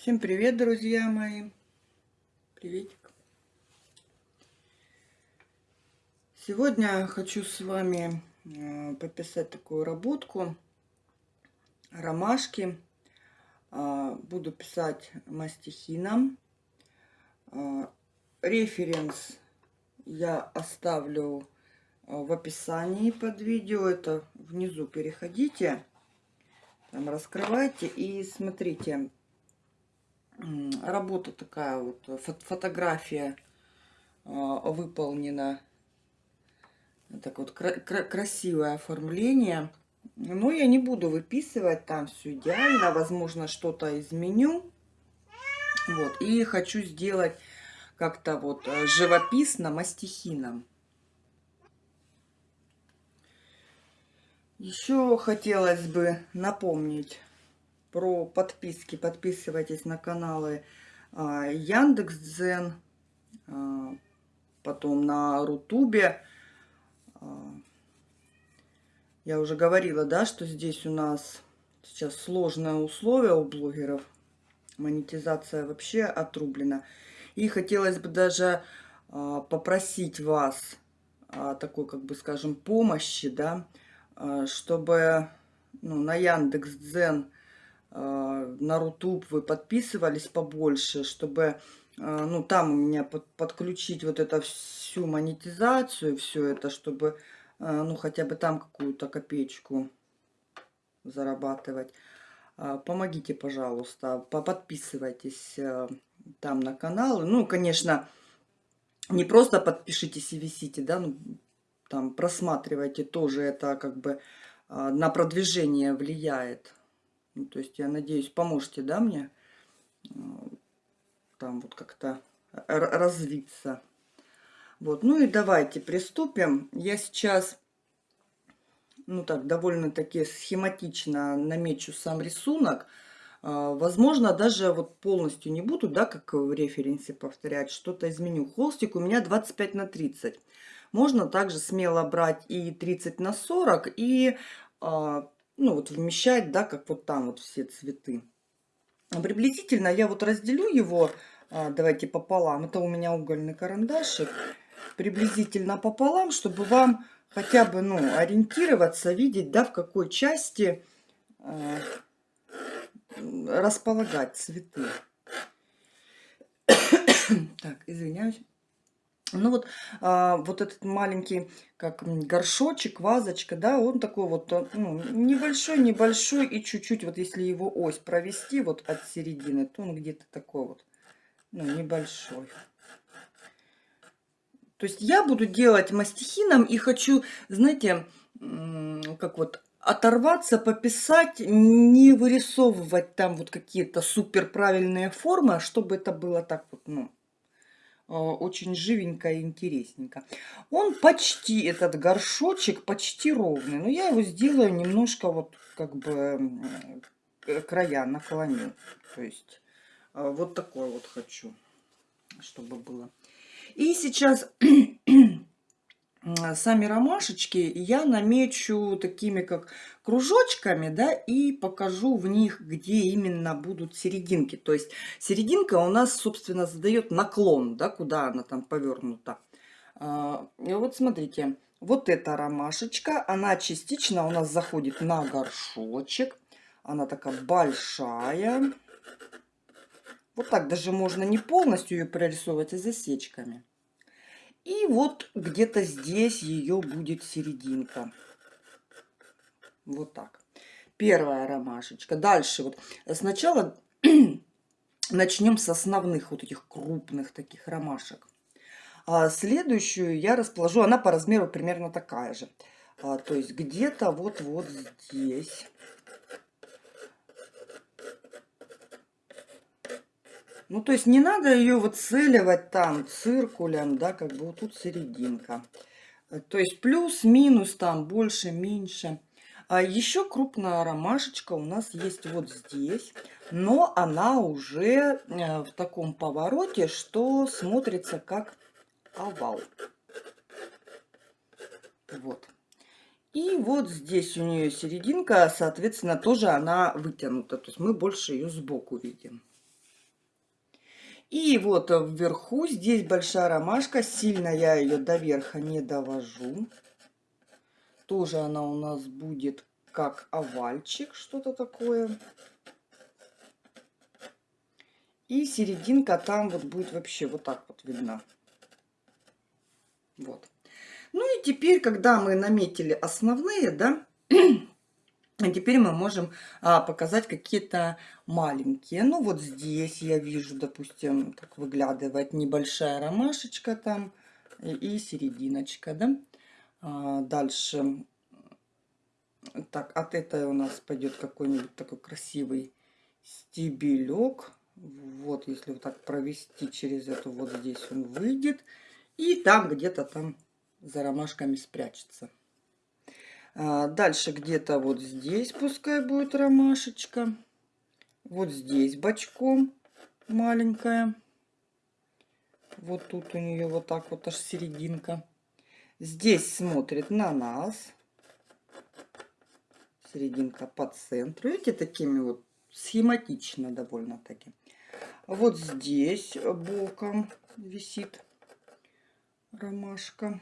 Всем привет, друзья мои! Приветик! Сегодня хочу с вами э, пописать такую работку ромашки. Э, буду писать мастихином. Э, референс я оставлю в описании под видео. Это внизу переходите, там раскрывайте и смотрите работа такая вот, фотография а, выполнена. Так вот, красивое оформление. Но я не буду выписывать, там все идеально. Возможно, что-то изменю. Вот, и хочу сделать как-то вот э, живописно, мастихином. Еще хотелось бы напомнить про подписки. Подписывайтесь на каналы а, Яндекс.Дзен, а, потом на Рутубе. А, я уже говорила, да, что здесь у нас сейчас сложное условие у блогеров. Монетизация вообще отрублена. И хотелось бы даже попросить вас такой, как бы, скажем, помощи, да, чтобы ну, на Яндекс.Дзен на Рутуб вы подписывались побольше, чтобы э, ну, там у меня под, подключить вот это всю монетизацию, все это, чтобы э, ну, хотя бы там какую-то копеечку зарабатывать. Помогите, пожалуйста, подписывайтесь там на канал. Ну, конечно, не просто подпишитесь и висите, да, ну, там просматривайте тоже, это как бы на продвижение влияет. Ну, то есть, я надеюсь, поможете, да, мне там вот как-то развиться. Вот, ну и давайте приступим. Я сейчас, ну так, довольно-таки схематично намечу сам рисунок. А, возможно, даже вот полностью не буду, да, как в референсе повторять, что-то изменю. Холстик у меня 25 на 30. Можно также смело брать и 30 на 40, и а, ну вот вмещать, да, как вот там вот все цветы. Приблизительно я вот разделю его, а, давайте пополам. Это у меня угольный карандашик. Приблизительно пополам, чтобы вам хотя бы, ну, ориентироваться, видеть, да, в какой части э, располагать цветы. так, извиняюсь. Ну вот, а, вот этот маленький, как горшочек, вазочка, да, он такой вот, э, ну, небольшой-небольшой, и чуть-чуть, вот если его ось провести вот от середины, то он где-то такой вот, ну, небольшой. То есть я буду делать мастихином и хочу, знаете, как вот оторваться, пописать, не вырисовывать там вот какие-то супер правильные формы, а чтобы это было так вот, ну, очень живенько и интересненько. Он почти, этот горшочек, почти ровный. Но я его сделаю немножко вот как бы края наклоню. То есть э, вот такой вот хочу, чтобы было. И сейчас сами ромашечки я намечу такими как кружочками, да, и покажу в них, где именно будут серединки. То есть серединка у нас, собственно, задает наклон, да, куда она там повернута. А, и вот смотрите, вот эта ромашечка, она частично у нас заходит на горшочек. Она такая большая. Вот так даже можно не полностью ее прорисовывать, а засечками. И вот где-то здесь ее будет серединка. Вот так. Первая ромашечка. Дальше вот сначала начнем с основных вот этих крупных таких ромашек. А следующую я расположу, она по размеру примерно такая же. А, то есть где-то вот-вот здесь. Ну, то есть не надо ее выцеливать там циркулем, да, как бы вот тут серединка. То есть плюс-минус там больше, меньше. А еще крупная ромашечка у нас есть вот здесь, но она уже э, в таком повороте, что смотрится как овал. Вот. И вот здесь у нее серединка, соответственно, тоже она вытянута. То есть мы больше ее сбоку видим. И вот вверху здесь большая ромашка. Сильно я ее до верха не довожу. Тоже она у нас будет как овальчик, что-то такое. И серединка там вот будет вообще вот так вот видна. Вот. Ну и теперь, когда мы наметили основные, да, теперь мы можем а, показать какие-то маленькие. Ну вот здесь я вижу, допустим, так выглядывает небольшая ромашечка там и, и серединочка, да. А, дальше, так, от этой у нас пойдет какой-нибудь такой красивый стебелек. Вот, если вот так провести через эту, вот здесь он выйдет. И там где-то там за ромашками спрячется. А, дальше где-то вот здесь пускай будет ромашечка. Вот здесь бочком маленькая. Вот тут у нее вот так вот аж серединка. Здесь смотрит на нас. Серединка по центру. Видите, такими вот схематично довольно-таки. Вот здесь боком висит ромашка.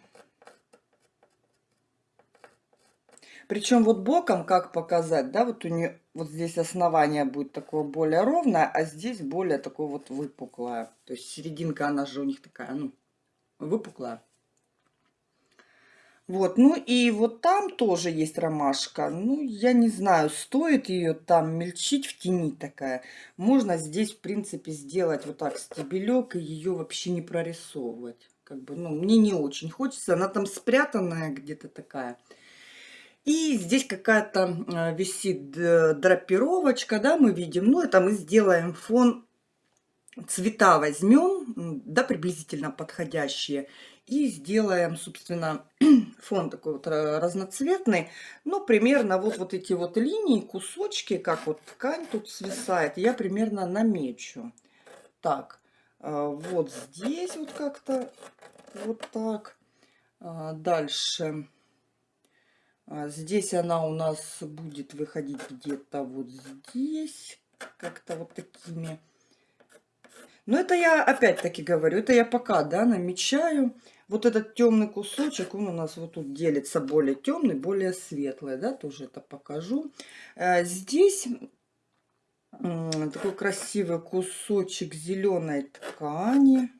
Причем вот боком, как показать, да, вот у нее вот здесь основание будет такое более ровное, а здесь более такое вот выпуклое. То есть серединка, она же у них такая, ну, выпуклая. Вот, ну и вот там тоже есть ромашка. Ну, я не знаю, стоит ее там мельчить в тени такая. Можно здесь, в принципе, сделать вот так стебелек и ее вообще не прорисовывать. Как бы, ну, мне не очень хочется. Она там спрятанная где-то такая. И здесь какая-то а, висит драпировочка, да, мы видим. Ну, это мы сделаем фон цвета возьмем, да, приблизительно подходящие, и сделаем, собственно, фон такой вот разноцветный. Но примерно вот, вот эти вот линии, кусочки, как вот ткань тут свисает, я примерно намечу. Так, а, вот здесь вот как-то вот так. Дальше. А, здесь она у нас будет выходить где-то вот здесь. Как-то вот такими. Но это я опять-таки говорю, это я пока, да, намечаю. Вот этот темный кусочек, он у нас вот тут делится более темный, более светлый, да, тоже это покажу. Э, здесь такой красивый кусочек зеленой ткани.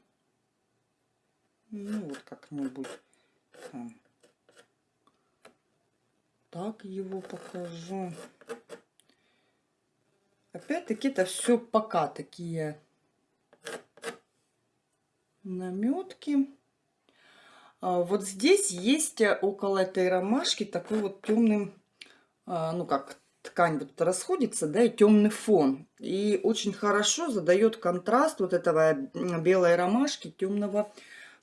Ну, вот как-нибудь так его покажу. Опять-таки это все пока такие наметки. А, вот здесь есть около этой ромашки такой вот темный, а, ну как ткань вот расходится, да, и темный фон. И очень хорошо задает контраст вот этого белой ромашки темного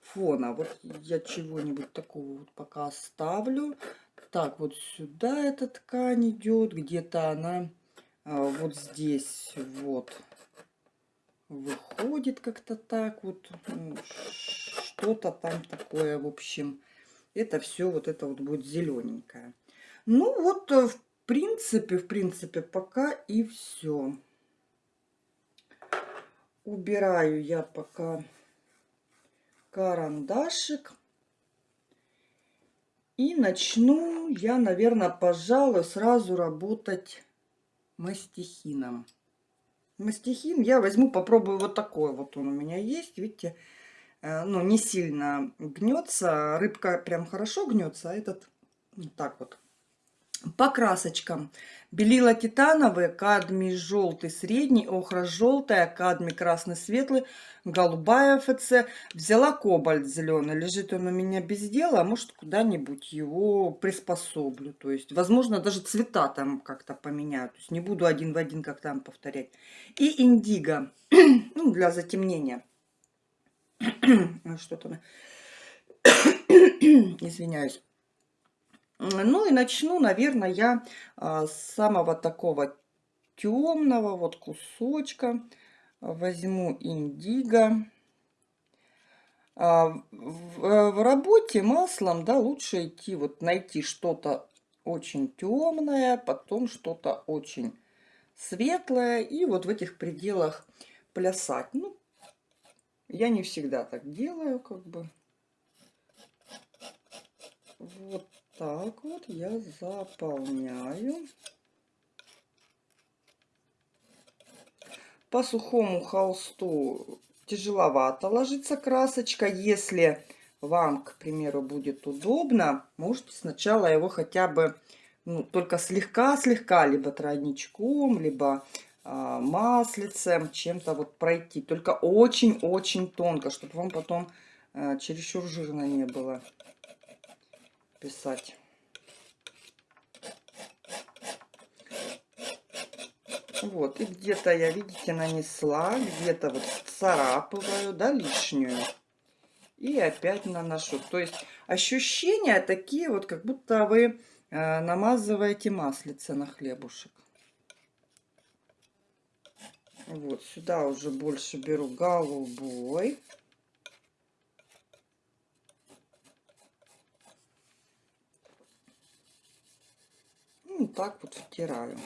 фона. Вот я чего-нибудь такого вот пока оставлю. Так, вот сюда эта ткань идет, где-то она а, вот здесь вот выходит как-то так вот. Что-то там такое, в общем. Это все вот это вот будет зелененькое. Ну вот, э, в принципе, в принципе, пока и все. Убираю я пока карандашик. И начну я, наверное, пожалуй, сразу работать мастихином. Мастихин я возьму, попробую вот такой вот он у меня есть. Видите, Э, ну, не сильно гнется. Рыбка прям хорошо гнется, а этот так вот. По красочкам. Белила титановые, кадмий желтый средний, охра желтая, кадмий красный светлый, голубая ФЦ. Взяла кобальт зеленый. Лежит он у меня без дела, а может куда-нибудь его приспособлю. То есть, возможно, даже цвета там как-то поменяю. То есть не буду один в один как там повторять. И индиго, ну, для затемнения. Что-то... Извиняюсь. Ну и начну, наверное, я а, с самого такого темного вот кусочка. Возьму индиго. А, в работе маслом, да, лучше идти, вот найти что-то очень темное, потом что-то очень светлое, и вот в этих пределах плясать. Ну, Я не всегда так делаю, как бы. Вот так вот я заполняю. По сухому холсту тяжеловато ложится красочка. Если вам, к примеру, будет удобно, можете сначала его хотя бы ну, только слегка-слегка, либо тройничком, либо а, маслицем, чем-то вот пройти. Только очень-очень тонко, чтобы вам потом а, чересчур жирно не было писать. Вот, и где-то я, видите, нанесла, где-то вот царапываю, да, лишнюю. И опять наношу. То есть ощущения такие вот, как будто вы э, намазываете маслице на хлебушек. Вот, сюда уже больше беру голубой. Ну, так вот втираю.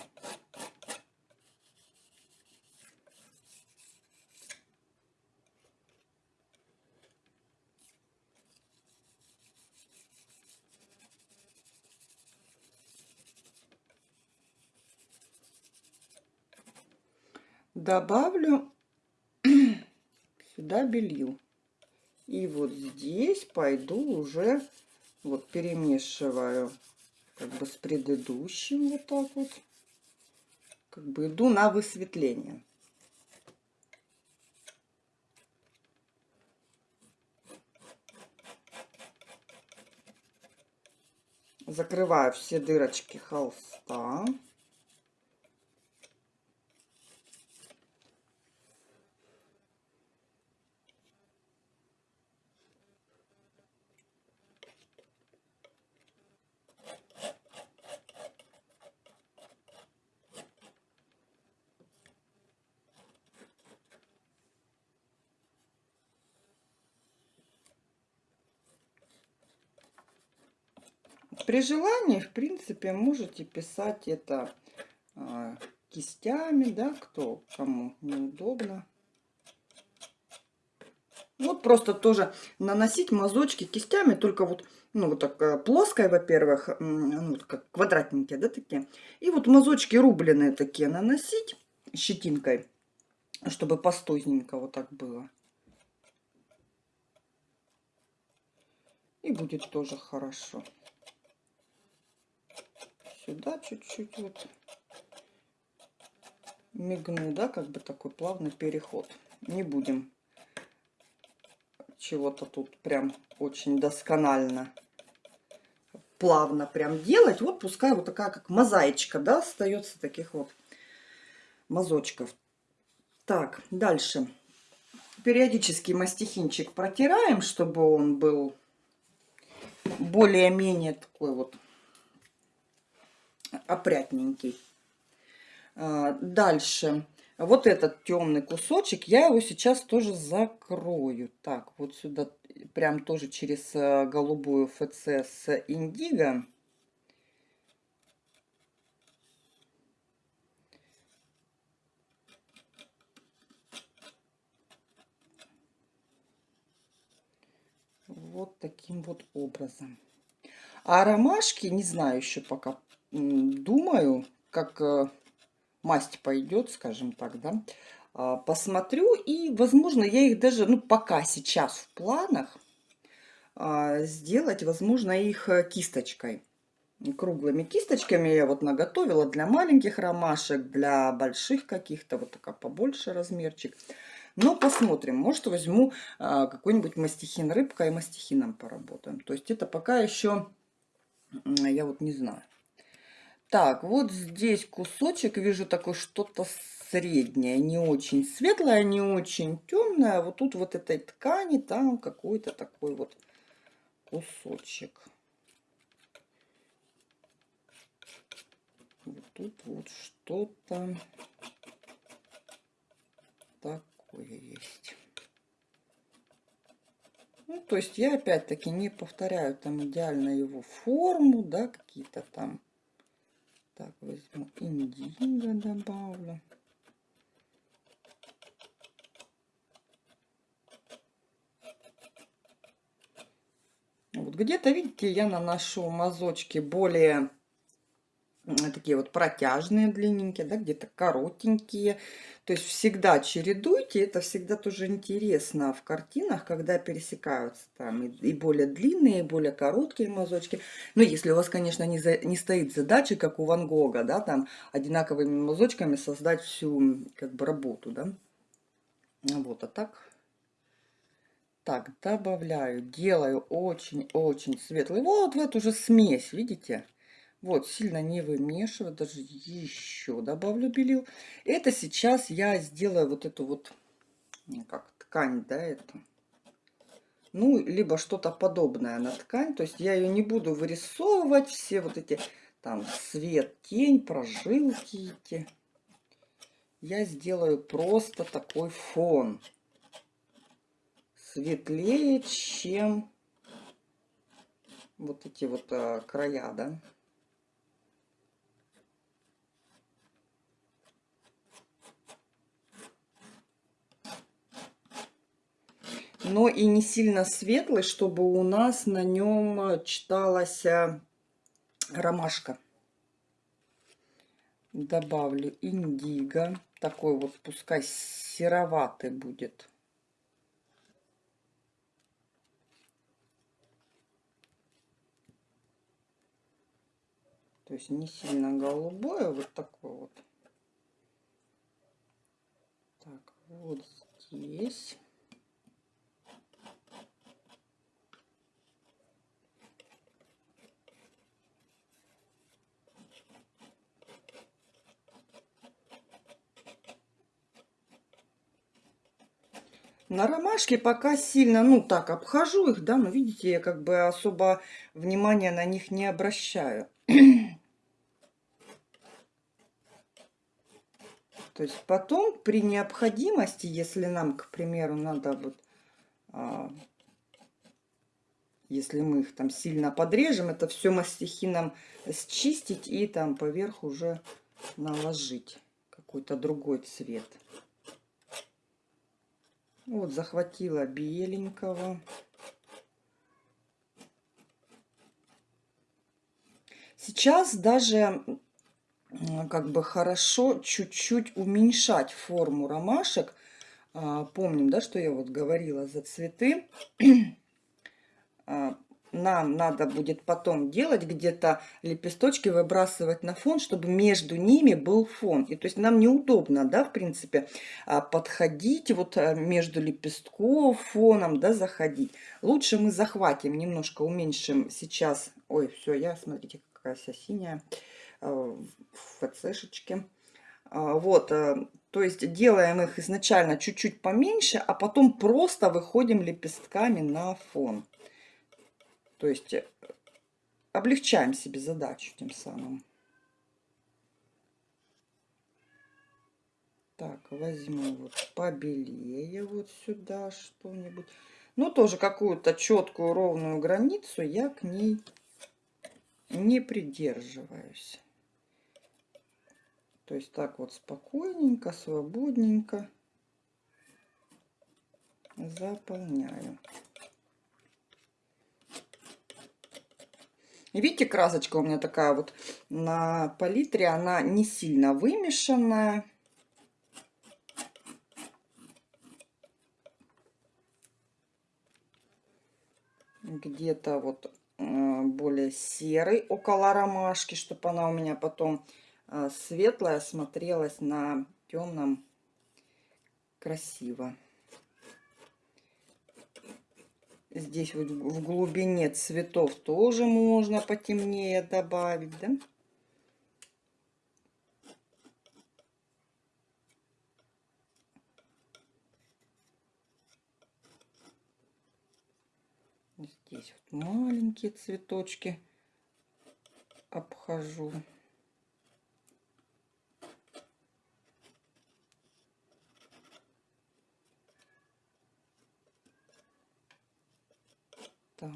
добавлю сюда белил. И вот здесь пойду уже вот перемешиваю как бы с предыдущим вот так вот. Как бы иду на высветление. Закрываю все дырочки холста. При желании, в принципе, можете писать это а, кистями, да, кто кому неудобно. Вот просто тоже наносить мазочки кистями, только вот, ну, вот так э, плоской, во-первых, ну, как квадратненькие, да, такие. И вот мазочки рубленые такие наносить щетинкой, чтобы пастузненько вот так было. И будет тоже хорошо сюда чуть-чуть вот мигну, да, как бы такой плавный переход. Не будем чего-то тут прям очень досконально плавно прям делать. Вот пускай вот такая как мозаичка, да, остается таких вот мазочков. Так, дальше. Периодически мастихинчик протираем, чтобы он был более-менее такой вот опрятненький. А, дальше. Вот этот темный кусочек, я его сейчас тоже закрою. Так, вот сюда прям тоже через э, голубую ФЦ с индиго. Вот таким вот образом. А ромашки, не знаю еще пока, думаю, как э, масть пойдет, скажем так, да, а, посмотрю. И, возможно, я их даже, ну, пока сейчас в планах а, сделать, возможно, их э, кисточкой. Круглыми кисточками я вот наготовила для маленьких ромашек, для больших каких-то, вот такая побольше размерчик. Но посмотрим, может возьму а, какой-нибудь мастихин рыбка и мастихином поработаем. То есть это пока еще, я вот не знаю. Так, вот здесь кусочек, вижу такое что-то среднее, не очень светлое, не очень темное. Вот тут вот этой ткани, там какой-то такой вот кусочек. Вот тут вот что-то такое есть. Ну, то есть я опять-таки не повторяю там идеально его форму, да, какие-то там так, возьму индиго добавлю. Вот где-то, видите, я наношу мазочки более такие вот протяжные, длинненькие, да, где-то коротенькие. То есть всегда чередуйте, это всегда тоже интересно в картинах, когда пересекаются там и, более длинные, и более короткие мазочки. Но если у вас, конечно, не, за, не стоит задача, как у Ван Гога, да, там одинаковыми мазочками создать всю как бы работу, да. Вот, а так так, добавляю, делаю очень-очень светлый. Вот в эту же смесь, видите? Вот, сильно не вымешиваю, даже еще добавлю белил. Это сейчас я сделаю вот эту вот, как ткань, да, это. Ну, либо что-то подобное на ткань. То есть я ее не буду вырисовывать, все вот эти там свет, тень, прожилки эти. Я сделаю просто такой фон. Светлее, чем вот эти вот а, края, да. Но и не сильно светлый, чтобы у нас на нем читалась э, ромашка. Добавлю индиго. Такой вот, пускай сероватый будет. То есть не сильно голубое, а вот такой вот. Так, вот здесь. На ромашке пока сильно, ну так, обхожу их, да, но видите, я как бы особо внимания на них не обращаю. То есть потом при необходимости, если нам, к примеру, надо вот, а, если мы их там сильно подрежем, это все мастихином счистить и там поверх уже наложить какой-то другой цвет. Вот, захватила беленького. Сейчас даже как бы хорошо чуть-чуть уменьшать форму ромашек. А, помним, да, что я вот говорила за цветы. Нам надо будет потом делать где-то лепесточки выбрасывать на фон, чтобы между ними был фон. И то есть нам неудобно, да, в принципе, а, подходить вот а, между лепестков фоном, да, заходить. Лучше мы захватим, немножко уменьшим сейчас. Ой, все, я, смотрите, какая вся синяя а, в ФЦшечке. Вот, то есть делаем их изначально чуть-чуть поменьше, а потом просто выходим лепестками на фон. То есть э, облегчаем себе задачу тем самым. Так, возьму вот побелее вот сюда что-нибудь. Ну, тоже какую-то четкую ровную границу я к ней не придерживаюсь. То есть так вот спокойненько, свободненько заполняю. Видите, красочка у меня такая вот на палитре, она не сильно вымешанная. Где-то вот э, более серый около ромашки, чтобы она у меня потом э, светлая смотрелась на темном красиво. Здесь вот в глубине цветов тоже можно потемнее добавить, да? Здесь вот маленькие цветочки обхожу. Так.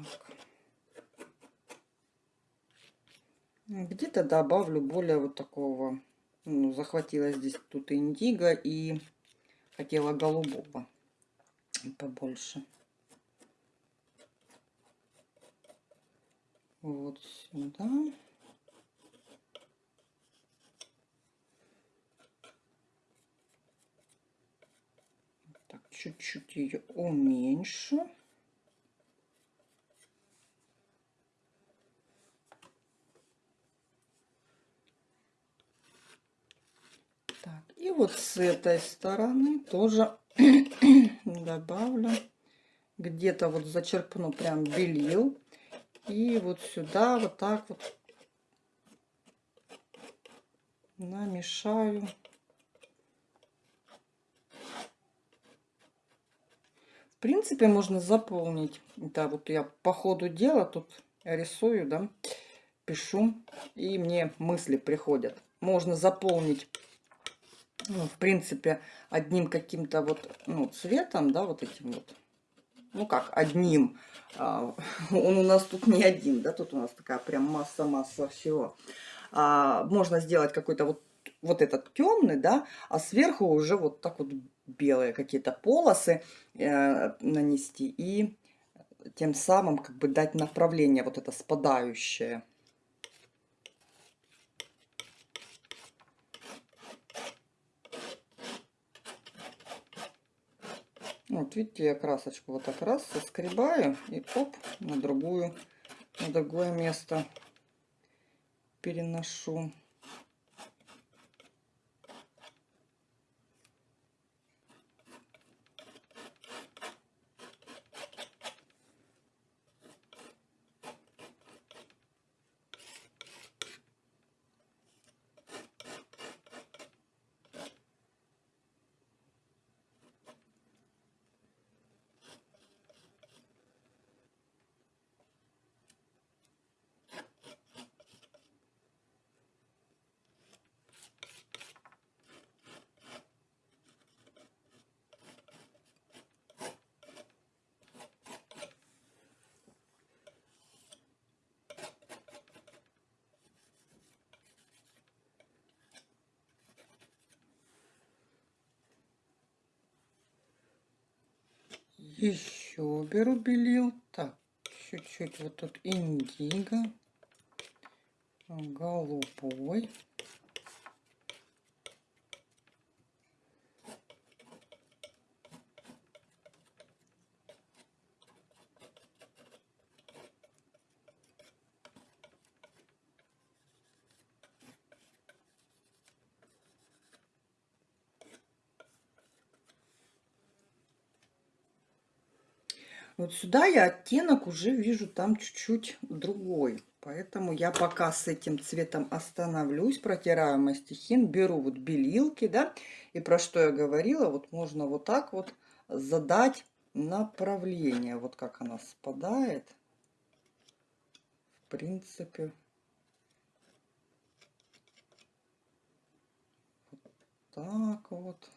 Где-то добавлю более вот такого, ну, захватила здесь тут индиго и хотела голубого побольше. вот сюда. Так, чуть-чуть ее уменьшу. Так, и вот с этой стороны тоже добавлю. Где-то вот зачерпну прям белил. И вот сюда вот так вот намешаю. В принципе, можно заполнить. Да, вот я по ходу дела тут рисую, да, пишу, и мне мысли приходят. Можно заполнить ну, в принципе, одним каким-то вот, ну, цветом, да, вот этим вот, ну, как, одним, а, он у нас тут не один, да, тут у нас такая прям масса-масса всего. А, можно сделать какой-то вот, вот этот темный, да, а сверху уже вот так вот белые какие-то полосы э, нанести и тем самым как бы дать направление вот это спадающее. Вот видите, я красочку вот так раз соскребаю и оп, на другую, на другое место переношу. Еще беру белил. Так, чуть-чуть вот тут индиго. Голубой. Вот сюда я оттенок уже вижу там чуть-чуть другой. Поэтому я пока с этим цветом остановлюсь, протираю мастихин, беру вот белилки, да, и про что я говорила, вот можно вот так вот задать направление, вот как она спадает. В принципе, вот так вот.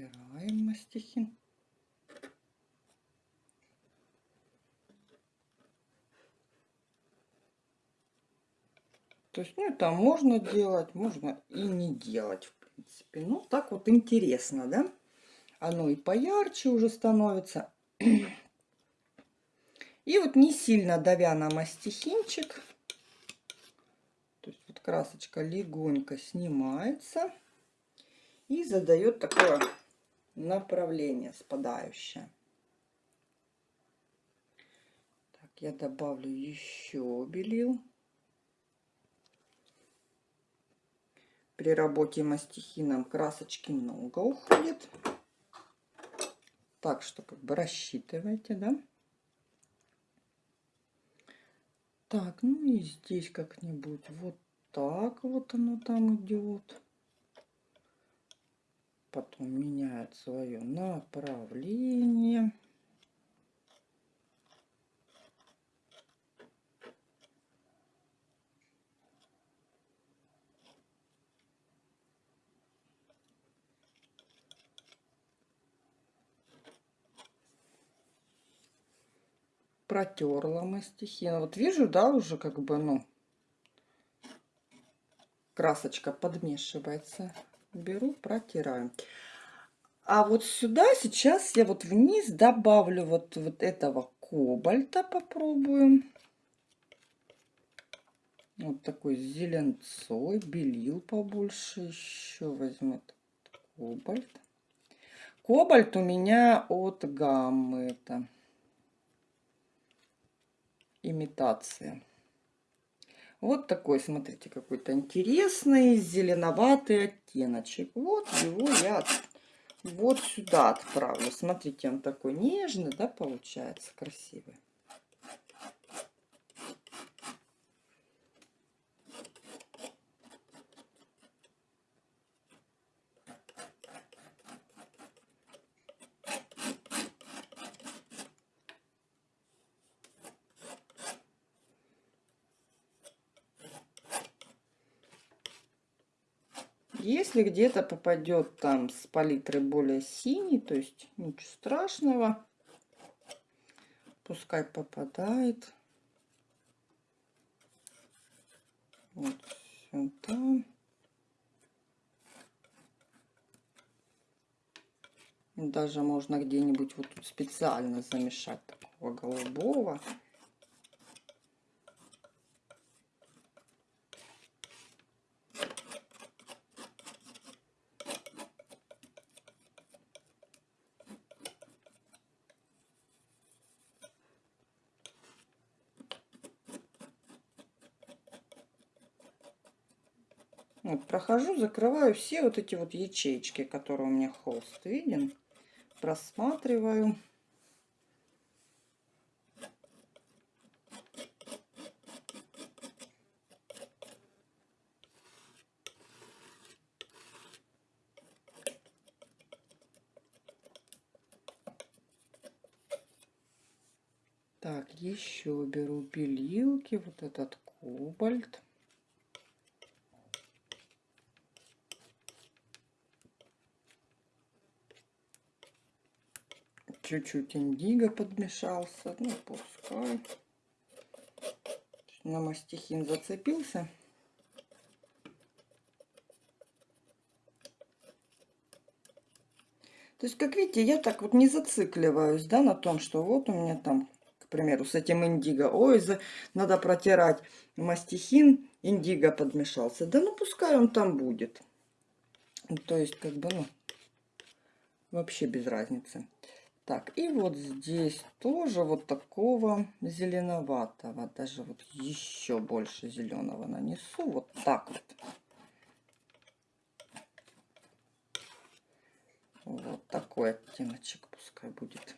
Протираем мастихин. То есть, ну, это можно делать, можно и не делать, в принципе. Ну, так вот интересно, да? Оно и поярче уже становится. И вот не сильно давя на мастихинчик, то есть вот красочка легонько снимается и задает такое направление спадающее. Так, я добавлю еще белил. При работе мастихином красочки много уходит. Так что как бы рассчитывайте, да? Так, ну и здесь как-нибудь вот так вот оно там идет потом меняет свое направление. протерла мастихин. Вот вижу, да, уже как бы, ну, красочка подмешивается. Беру, протираю. А вот сюда сейчас я вот вниз добавлю вот, вот этого кобальта попробуем. Вот такой зеленцой, белил побольше еще возьму кобальт. Кобальт у меня от гаммы это имитация. Вот такой, смотрите, какой-то интересный зеленоватый оттеночек. Вот его я вот сюда отправлю. Смотрите, он такой нежный, да, получается, красивый. Если где-то попадет там с палитры более синий, то есть ничего страшного. Пускай попадает. Вот сюда. Даже можно где-нибудь вот тут специально замешать такого голубого. Прохожу, закрываю все вот эти вот ячейки, которые у меня холст виден. Просматриваю. Так, еще беру белилки, вот этот кобальт. Чуть-чуть индиго подмешался. Ну, пускай. На мастихин зацепился. То есть, как видите, я так вот не зацикливаюсь, да, на том, что вот у меня там, к примеру, с этим индиго, ой, за, надо протирать мастихин, индиго подмешался. Да ну, пускай он там будет. То есть, как бы, ну, вообще без разницы. Так, и вот здесь тоже вот такого зеленоватого, даже вот еще больше зеленого нанесу, вот так вот. Вот такой оттеночек пускай будет.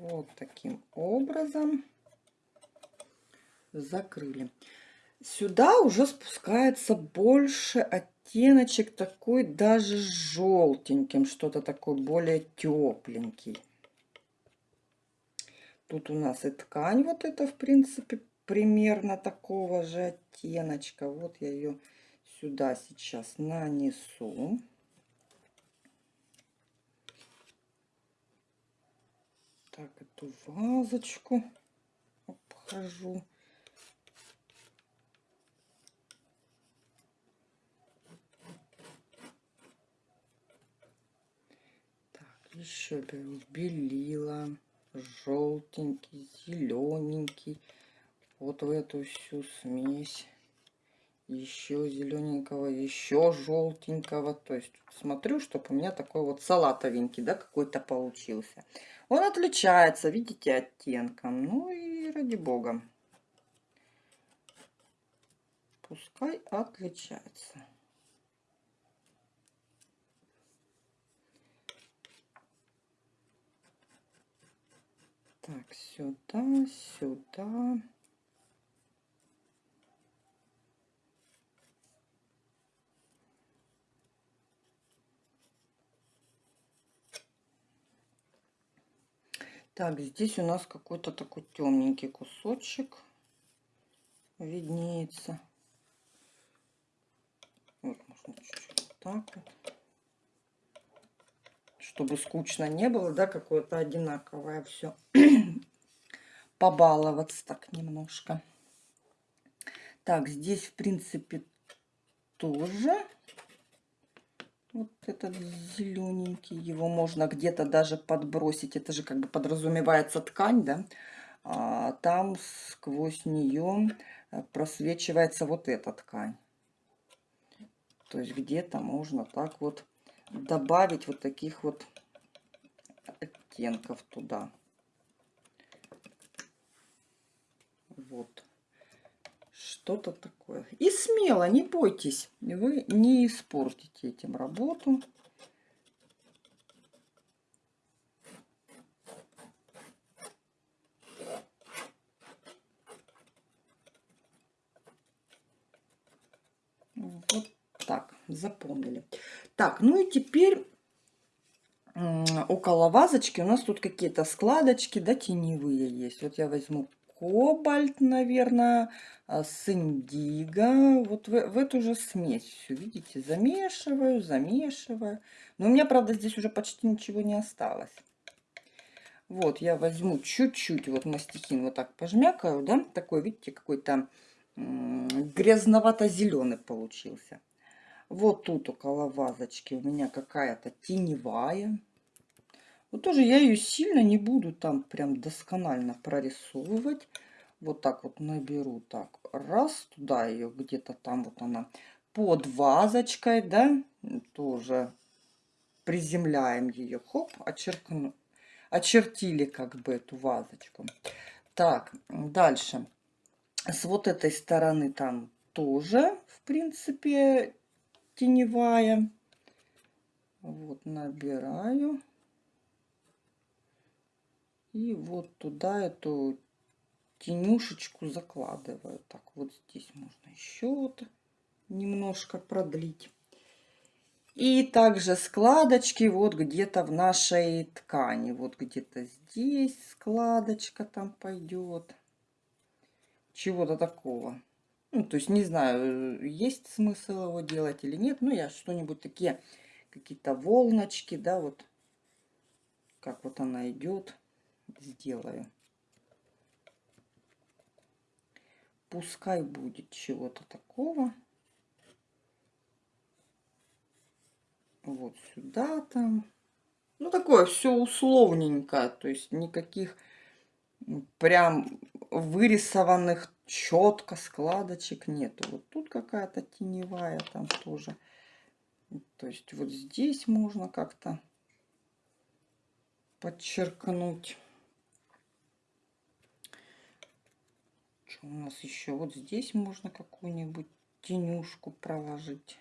Вот таким образом закрыли. Сюда уже спускается больше оттеночек такой даже желтеньким, что-то такое более тепленький. Тут у нас и ткань вот это, в принципе, примерно такого же оттеночка. Вот я ее сюда сейчас нанесу. так эту вазочку обхожу. Так, еще беру белила, желтенький, зелененький. Вот в эту всю смесь. Еще зелененького, еще желтенького. То есть смотрю, чтобы у меня такой вот салатовенький, да, какой-то получился. Он отличается, видите, оттенком. Ну и ради бога. Пускай отличается. Так, сюда, сюда. Так, здесь у нас какой-то такой темненький кусочек виднеется. Вот, можно чуть-чуть так вот. Чтобы скучно не было, да, какое-то одинаковое все. Побаловаться так немножко. Так, здесь, в принципе, тоже вот этот зелененький. Его можно где-то даже подбросить. Это же как бы подразумевается ткань, да? А, там сквозь нее э, просвечивается вот эта ткань. То есть где-то можно так вот добавить вот таких вот оттенков туда. Вот. Что-то такое. И смело, не бойтесь. Вы не испортите этим работу. Вот так, запомнили. Так, ну и теперь около вазочки у нас тут какие-то складочки, да, теневые есть. Вот я возьму кобальт, наверное, а, с индиго. Вот в, в эту же смесь все, видите, замешиваю, замешиваю. Но у меня, правда, здесь уже почти ничего не осталось. Вот, я возьму чуть-чуть, вот мастихин вот так пожмякаю, да, такой, видите, какой-то грязновато-зеленый получился. Вот тут около вазочки у меня какая-то теневая. Вот тоже я ее сильно не буду там прям досконально прорисовывать. Вот так вот наберу так. Раз, туда ее где-то там вот она под вазочкой, да, тоже приземляем ее. Хоп, очеркну, очертили как бы эту вазочку. Так, дальше. С вот этой стороны там тоже, в принципе, теневая. Вот набираю. И вот туда эту тенюшечку закладываю. Так, вот здесь можно еще вот немножко продлить. И также складочки вот где-то в нашей ткани. Вот где-то здесь складочка там пойдет. Чего-то такого. Ну, то есть не знаю, есть смысл его делать или нет. Но я что-нибудь такие, какие-то волночки, да, вот как вот она идет сделаю. Пускай будет чего-то такого. Вот сюда там. Ну, такое все условненько. То есть никаких прям вырисованных четко складочек нету. Вот тут какая-то теневая там тоже. То есть вот здесь можно как-то подчеркнуть. Что у нас еще? Вот здесь можно какую-нибудь тенюшку проложить.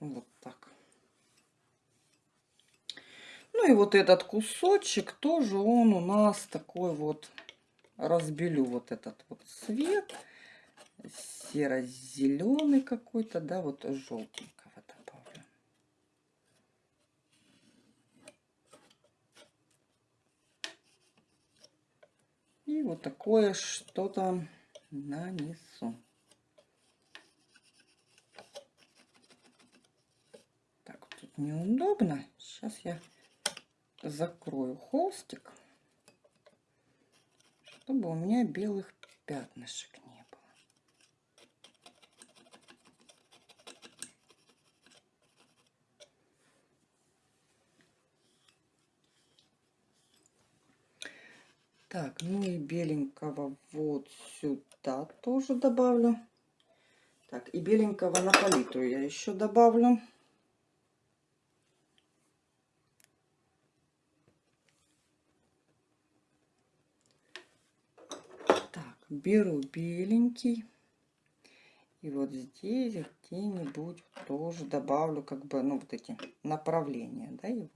Вот так. Ну и вот этот кусочек тоже он у нас такой вот, разбелю вот этот вот цвет, серо-зеленый какой-то, да, вот желтенький. И вот такое что-то нанесу. Так, тут неудобно. Сейчас я закрою холстик, чтобы у меня белых пятнышек не было. Так, ну и беленького вот сюда тоже добавлю. Так, и беленького на палитру я еще добавлю. Так, беру беленький. И вот здесь где-нибудь тоже добавлю как бы, ну, вот эти направления, да, его.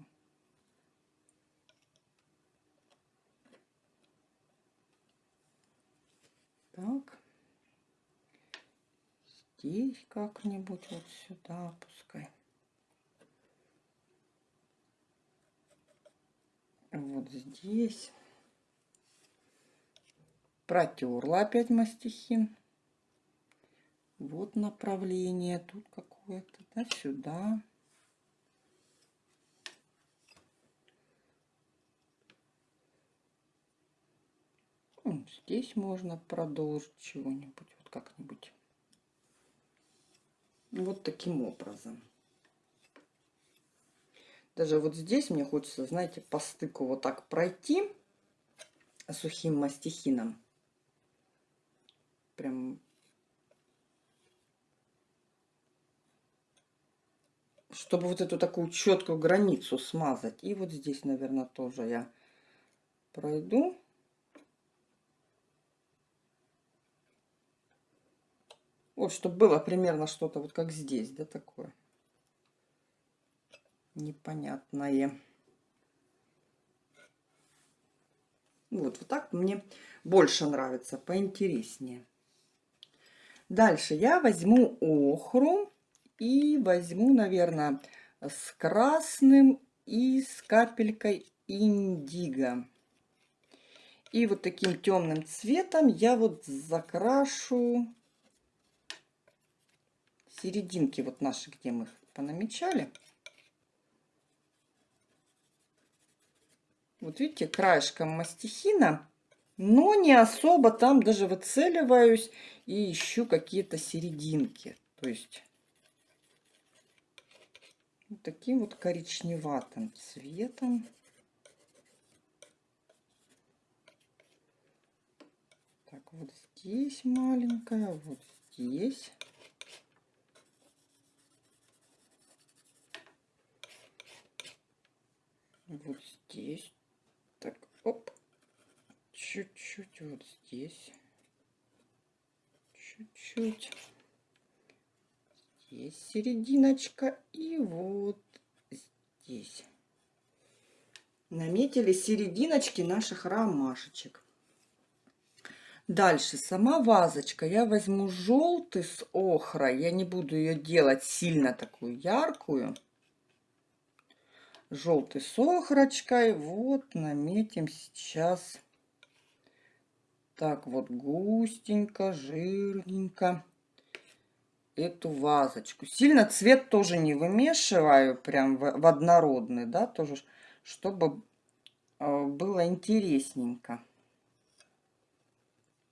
Так. Здесь как-нибудь вот сюда пускай. Вот здесь. Протерла опять мастихин. Вот направление. Тут какое-то, да, сюда. Сюда. Здесь можно продолжить чего-нибудь, вот как-нибудь. Вот таким образом. Даже вот здесь мне хочется, знаете, по стыку вот так пройти сухим мастихином. Прям чтобы вот эту такую четкую границу смазать. И вот здесь, наверное, тоже я пройду. Вот, чтобы было примерно что-то вот как здесь, да, такое непонятное. Вот, вот так мне больше нравится, поинтереснее. Дальше я возьму охру и возьму, наверное, с красным и с капелькой индиго. И вот таким темным цветом я вот закрашу серединки вот наши, где мы понамечали. Вот видите, краешком мастихина, но не особо там даже выцеливаюсь и ищу какие-то серединки. То есть вот таким вот коричневатым цветом. Так, вот здесь маленькая, вот здесь. Вот здесь. Так, оп. Чуть-чуть вот здесь. Чуть-чуть. Здесь серединочка. И вот здесь. Наметили серединочки наших ромашечек. Дальше сама вазочка. Я возьму желтый с охрой. Я не буду ее делать сильно такую яркую желтой сохрочкой. Вот наметим сейчас так вот густенько, жирненько эту вазочку. Сильно цвет тоже не вымешиваю, прям в, в однородный, да, тоже, чтобы э, было интересненько.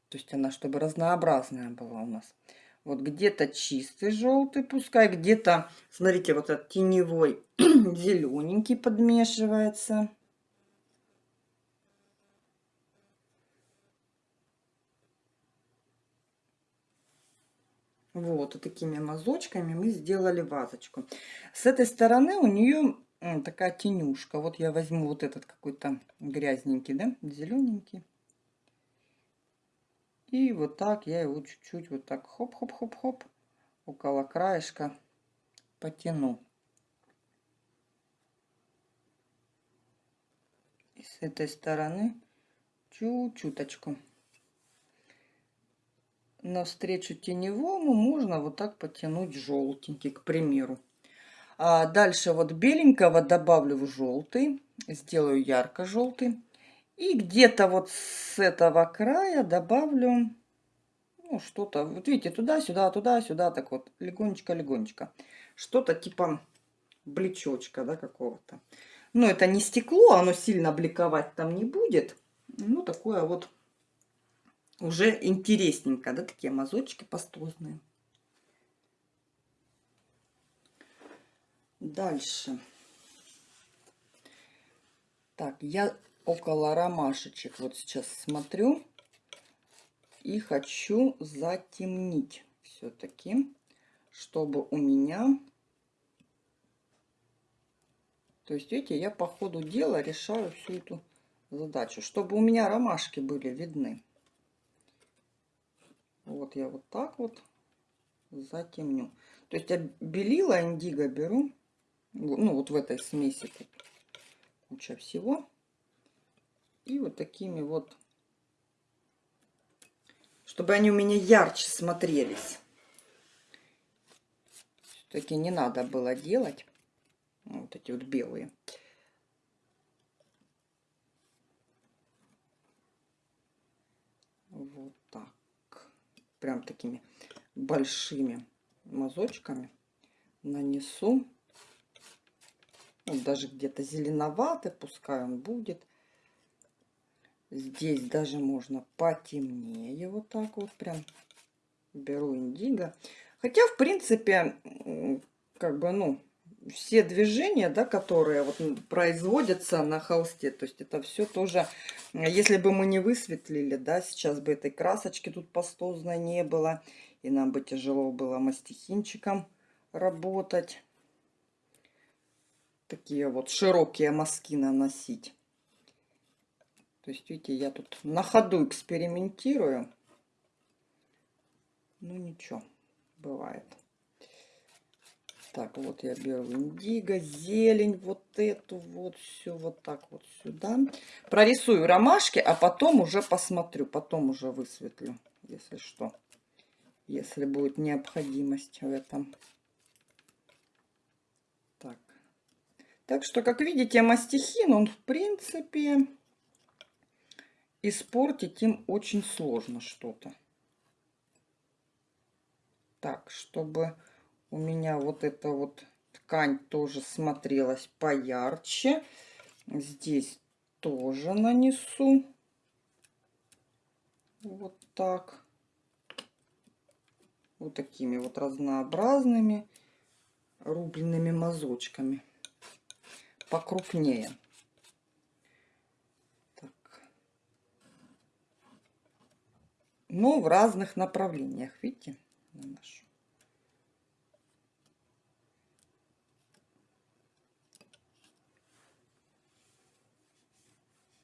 То есть она, чтобы разнообразная была у нас. Вот где-то чистый желтый пускай, где-то, смотрите, вот этот теневой зелененький подмешивается. Вот, и такими мазочками мы сделали вазочку. С этой стороны у нее такая тенюшка. Вот я возьму вот этот какой-то грязненький, да, зелененький. И вот так я его чуть-чуть вот так хоп-хоп-хоп-хоп около краешка потяну. И с этой стороны чуть-чуточку. Навстречу теневому можно вот так потянуть желтенький, к примеру. А дальше вот беленького добавлю в желтый. Сделаю ярко-желтый. И где-то вот с этого края добавлю ну, что-то. Вот видите, туда-сюда, туда-сюда, так вот, легонечко-легонечко. Что-то типа блечочка, да, какого-то. Но это не стекло, оно сильно бликовать там не будет. Ну, такое вот уже интересненько, да, такие мазочки пастозные. Дальше. Так, я около ромашечек вот сейчас смотрю и хочу затемнить все-таки, чтобы у меня... То есть, видите, я по ходу дела решаю всю эту задачу, чтобы у меня ромашки были видны. Вот я вот так вот затемню. То есть я белила индиго беру, ну вот в этой смеси куча всего. И вот такими вот, чтобы они у меня ярче смотрелись. Все-таки не надо было делать вот эти вот белые. Вот так. Прям такими большими мазочками нанесу. Вот даже где-то зеленоватый, пускай он будет. Здесь даже можно потемнее, вот так вот прям беру индиго. Хотя, в принципе, как бы, ну, все движения, да, которые вот производятся на холсте, то есть это все тоже, если бы мы не высветлили, да, сейчас бы этой красочки тут пастозной не было, и нам бы тяжело было мастихинчиком работать. Такие вот широкие мазки наносить. То есть, видите, я тут на ходу экспериментирую. Ну, ничего, бывает. Так, вот я беру индиго, зелень, вот эту вот, все вот так вот сюда. Прорисую ромашки, а потом уже посмотрю, потом уже высветлю, если что. Если будет необходимость в этом. Так. Так что, как видите, мастихин, он в принципе испортить им очень сложно что-то. Так, чтобы у меня вот эта вот ткань тоже смотрелась поярче. Здесь тоже нанесу. Вот так. Вот такими вот разнообразными рубленными мазочками. Покрупнее. Но в разных направлениях, видите, наношу.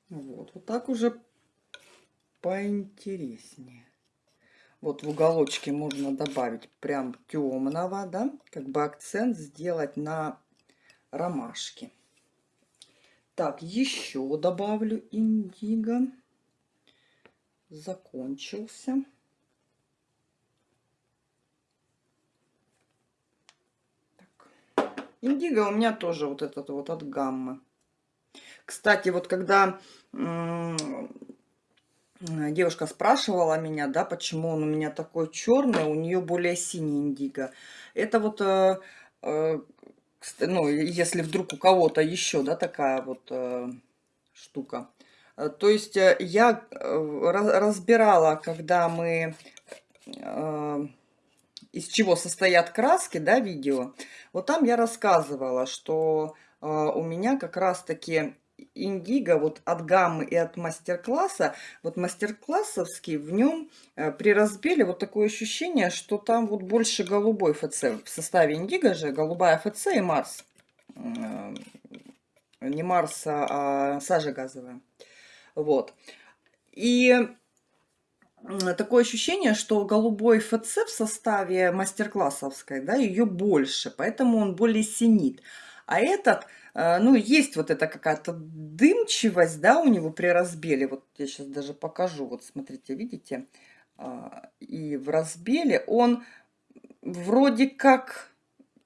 Вот, вот так уже поинтереснее. Вот в уголочке можно добавить прям темного, да, как бы акцент сделать на ромашке. Так, еще добавлю индиго закончился. Так. Индиго у меня тоже вот этот вот от гаммы. Кстати, вот когда девушка спрашивала меня, да, почему он у меня такой черный, у нее более синий индиго. Это вот, э, э, ну, если вдруг у кого-то еще, да, такая вот э, штука. Э, то есть э, я э, разбирала, когда мы из чего состоят краски, да, видео. Вот там я рассказывала, что у меня как раз-таки индиго вот от гаммы и от мастер-класса, вот мастер-классовский, в нем при разбеле вот такое ощущение, что там вот больше голубой ФЦ. В составе индиго же голубая ФЦ и Марс. Не Марс, а сажа газовая. Вот. И такое ощущение, что голубой ФЦ в составе мастер-классовской, да, ее больше, поэтому он более синит. А этот, э, ну, есть вот эта какая-то дымчивость, да, у него при разбеле. Вот я сейчас даже покажу. Вот смотрите, видите? А, и в разбеле он вроде как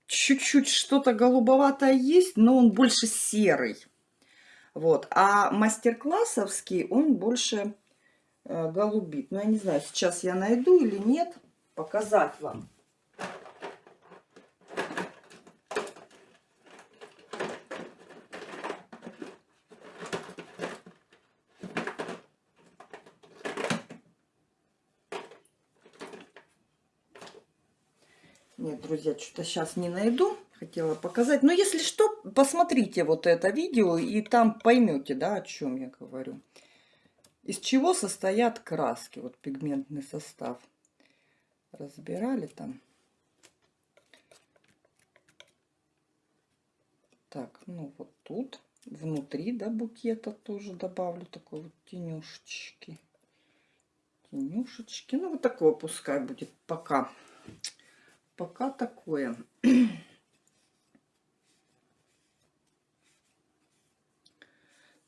чуть-чуть что-то голубоватое есть, но он больше серый. Вот. А мастер-классовский, он больше э, голубит. Но ну, я не знаю, сейчас я найду или нет, показать вам. Нет, друзья, что-то сейчас не найду хотела показать. Но если что, посмотрите вот это видео, и там поймете, да, о чем я говорю. Из чего состоят краски, вот пигментный состав. Разбирали там. Так, ну вот тут, внутри, да, букета тоже добавлю такой вот тенюшечки. Тенюшечки, ну вот такое пускай будет пока. Пока такое.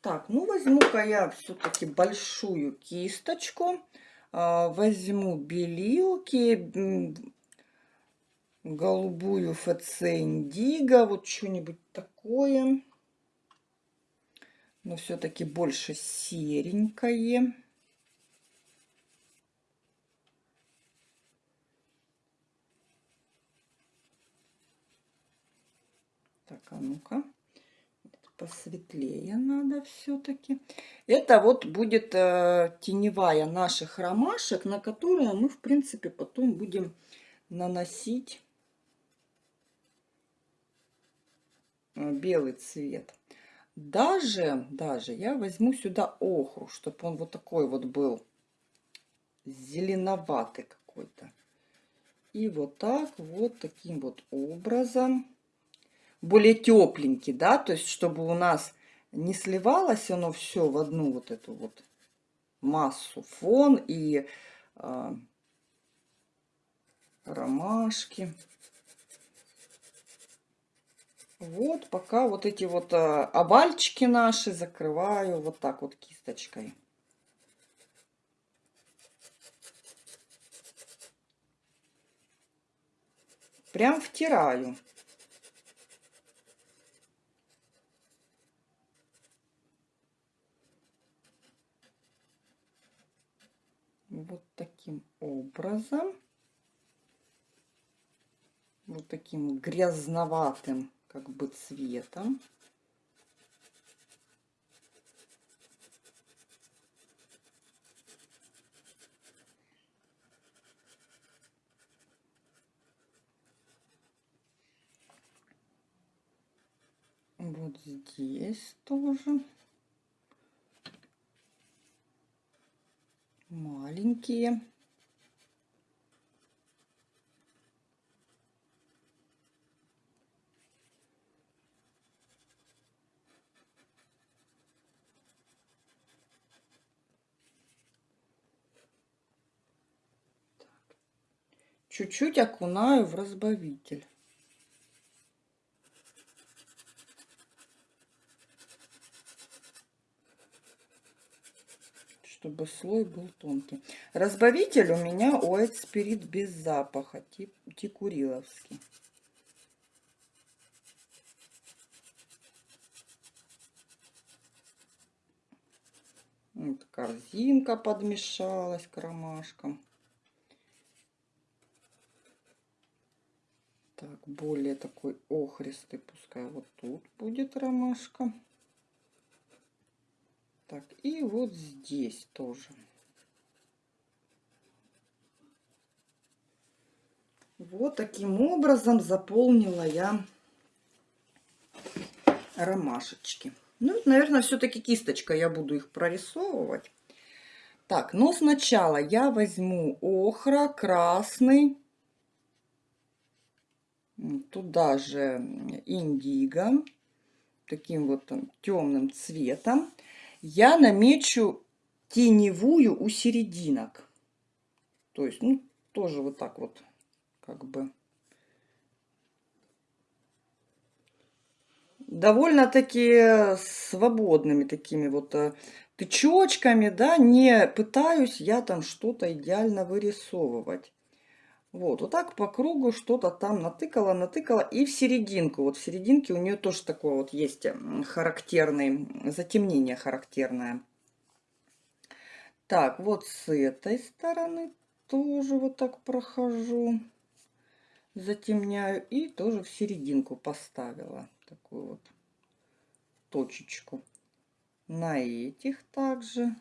Так, ну возьму-ка я все-таки большую кисточку. А, возьму белилки, голубую ФЦ вот что-нибудь такое. Но все-таки больше серенькое. Так, а ну-ка. Посветлее надо все-таки. Это вот будет э, теневая наших ромашек, на которые мы, в принципе, потом будем наносить э, белый цвет. Даже, даже я возьму сюда охру, чтобы он вот такой вот был зеленоватый какой-то. И вот так, вот таким вот образом. Более тепленький, да, то есть чтобы у нас не сливалось оно все в одну вот эту вот массу фон и э, ромашки. Вот, пока вот эти вот э, овальчики наши закрываю вот так вот кисточкой. Прям втираю. Вот таким образом. Вот таким грязноватым как бы цветом. Вот здесь тоже. Маленькие. Чуть-чуть окунаю в разбавитель. чтобы слой был тонкий. Разбавитель у меня White Spirit без запаха, тип, тикуриловский. Вот корзинка подмешалась к ромашкам. Так, более такой охристый, пускай вот тут будет ромашка. Так, и вот здесь тоже. Вот таким образом заполнила я ромашечки. Ну, наверное, все-таки кисточкой я буду их прорисовывать. Так, но сначала я возьму охра красный, туда же индиго, таким вот темным цветом я намечу теневую у серединок. То есть, ну, тоже вот так вот, как бы. Довольно-таки свободными такими вот э, тычочками, да, не пытаюсь я там что-то идеально вырисовывать. Вот, вот так по кругу что-то там натыкала, натыкала. И в серединку, вот в серединке у нее тоже такое вот есть характерный, затемнение характерное. Так, вот с этой стороны тоже вот так прохожу, затемняю. И тоже в серединку поставила такую вот точечку. На этих также.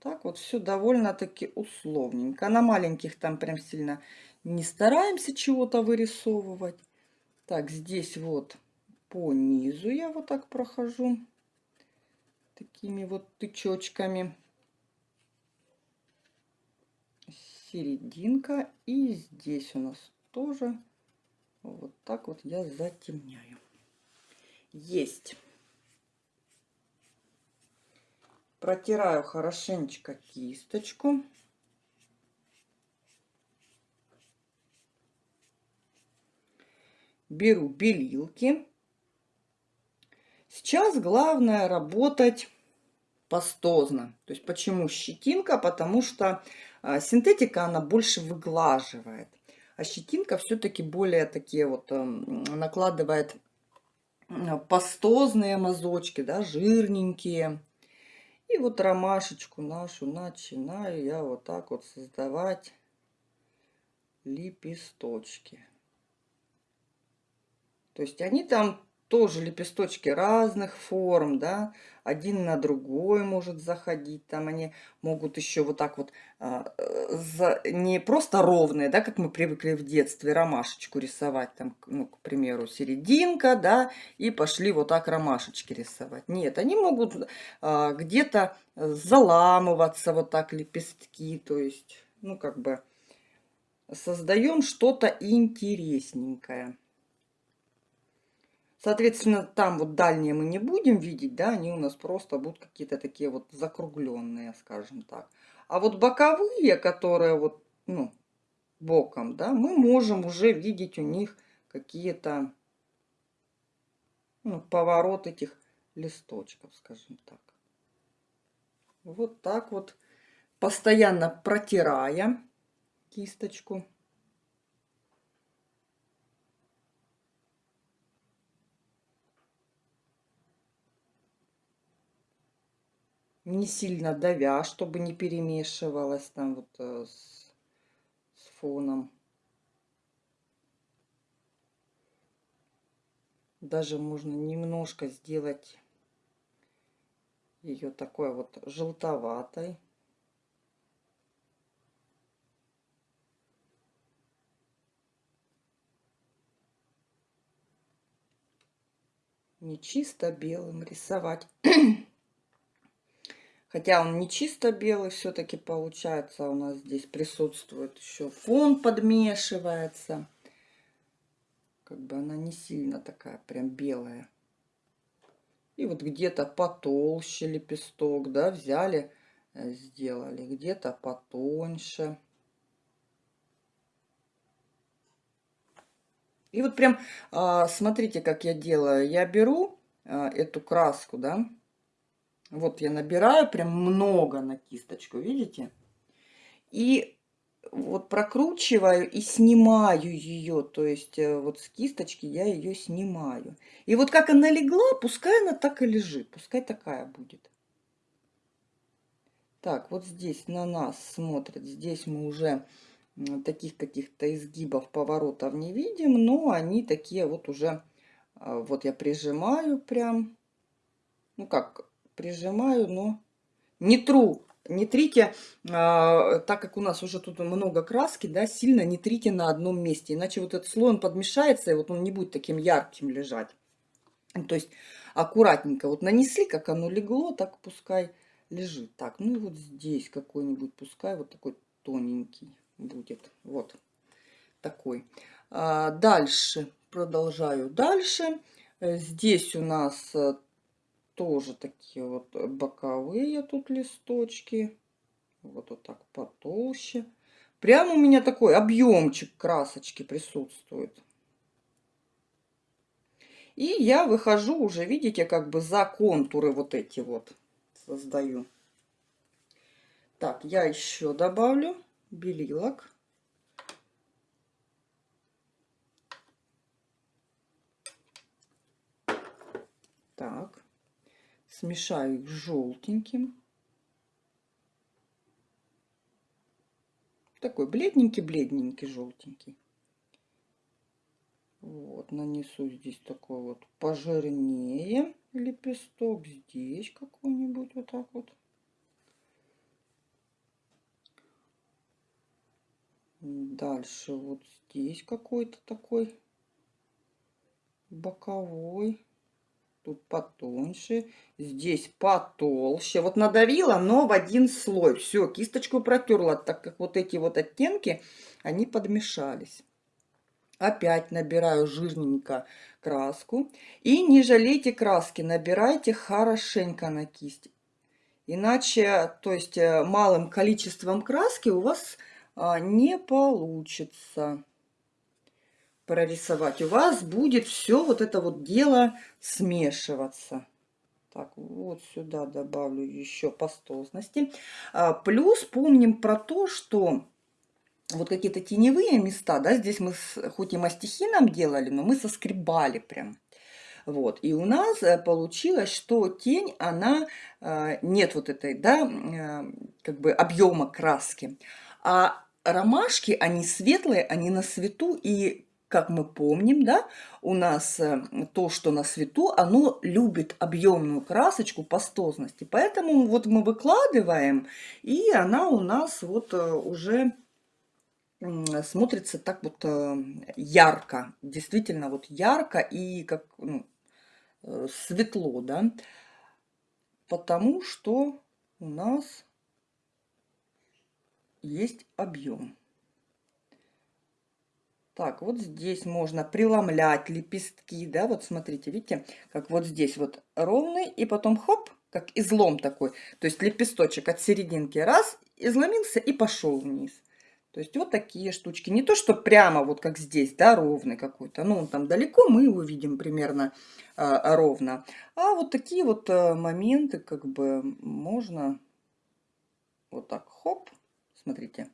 Так вот все довольно-таки условненько. На маленьких там прям сильно не стараемся чего-то вырисовывать. Так, здесь вот по низу я вот так прохожу. Такими вот тычочками. Серединка. И здесь у нас тоже вот так вот я затемняю. Есть. Протираю хорошенечко кисточку. Беру белилки. Сейчас главное работать пастозно. То есть почему щетинка? Потому что а, синтетика она больше выглаживает. А щетинка все-таки более такие вот эм, накладывает пастозные мазочки, да, жирненькие. И вот ромашечку нашу начинаю я вот так вот создавать лепесточки. То есть они там тоже лепесточки разных форм, да, один на другой может заходить, там они могут еще вот так вот, а, за, не просто ровные, да, как мы привыкли в детстве, ромашечку рисовать, там, ну, к примеру, серединка, да, и пошли вот так ромашечки рисовать. Нет, они могут а, где-то заламываться вот так лепестки, то есть, ну, как бы создаем что-то интересненькое. Соответственно, там вот дальние мы не будем видеть, да, они у нас просто будут какие-то такие вот закругленные, скажем так. А вот боковые, которые вот, ну, боком, да, мы можем уже видеть у них какие-то ну, поворот этих листочков, скажем так. Вот так вот, постоянно протирая кисточку. Не сильно давя, чтобы не перемешивалось там вот э, с, с фоном. Даже можно немножко сделать ее такой вот желтоватой. Не чисто белым рисовать. Хотя он не чисто белый все-таки получается. У нас здесь присутствует еще фон подмешивается. Как бы она не сильно такая прям белая. И вот где-то потолще лепесток, да, взяли, э, сделали. Где-то потоньше. И вот прям, а, смотрите, как я делаю. Я беру а, эту краску, да, вот я набираю прям много на кисточку, видите? И вот прокручиваю и снимаю ее, то есть э, вот с кисточки я ее снимаю. И вот как она легла, пускай она так и лежит, пускай такая будет. Так, вот здесь на нас смотрят, здесь мы уже таких каких-то изгибов, поворотов не видим, но они такие вот уже, а, вот я прижимаю прям, ну как, прижимаю, но не тру. Не трите, а, так как у нас уже тут много краски, да, сильно не трите на одном месте. Иначе вот этот слой, он подмешается, и вот он не будет таким ярким лежать. То есть аккуратненько вот нанесли, как оно легло, так пускай лежит. Так, ну и вот здесь какой-нибудь, пускай вот такой тоненький будет. Вот такой. А, дальше, продолжаю дальше. Здесь у нас тоже такие вот боковые тут листочки. Вот, вот так потолще. Прямо у меня такой объемчик красочки присутствует. И я выхожу уже, видите, как бы за контуры вот эти вот создаю. Так, я еще добавлю белилок. Так смешаю их с желтеньким. Такой бледненький-бледненький, желтенький. Вот, нанесу здесь такой вот пожирнее лепесток. Здесь какой-нибудь вот так вот. Дальше вот здесь какой-то такой боковой тут потоньше, здесь потолще. Вот надавила, но в один слой. Все, кисточку протерла, так как вот эти вот оттенки, они подмешались. Опять набираю жирненько краску. И не жалейте краски, набирайте хорошенько на кисть. Иначе, то есть э, малым количеством краски у вас а, не получится прорисовать, у вас будет все вот это вот дело смешиваться. Так, вот сюда добавлю еще пастозности. А, плюс помним про то, что вот какие-то теневые места, да, здесь мы с, хоть и мастихином делали, но мы соскребали прям. Вот, и у нас э, получилось, что тень, она, э, нет вот этой, да, э, как бы объема краски, а ромашки, они светлые, они на свету, и как мы помним, да, у нас э, то, что на свету, оно любит объемную красочку пастозности. Поэтому вот мы выкладываем, и она у нас вот э, уже смотрится так вот э, ярко, действительно вот ярко и как ну, светло, да, потому что у нас есть объем. Так, вот здесь можно преломлять лепестки, да, вот смотрите, видите, как вот здесь вот ровный, и потом хоп, как излом такой. То есть лепесточек от серединки раз, изломился и пошел вниз. То есть вот такие штучки. Не то, что прямо вот как здесь, да, ровный какой-то. Ну, там далеко мы его видим примерно а, ровно. А вот такие вот а, моменты как бы можно вот так, хоп, смотрите,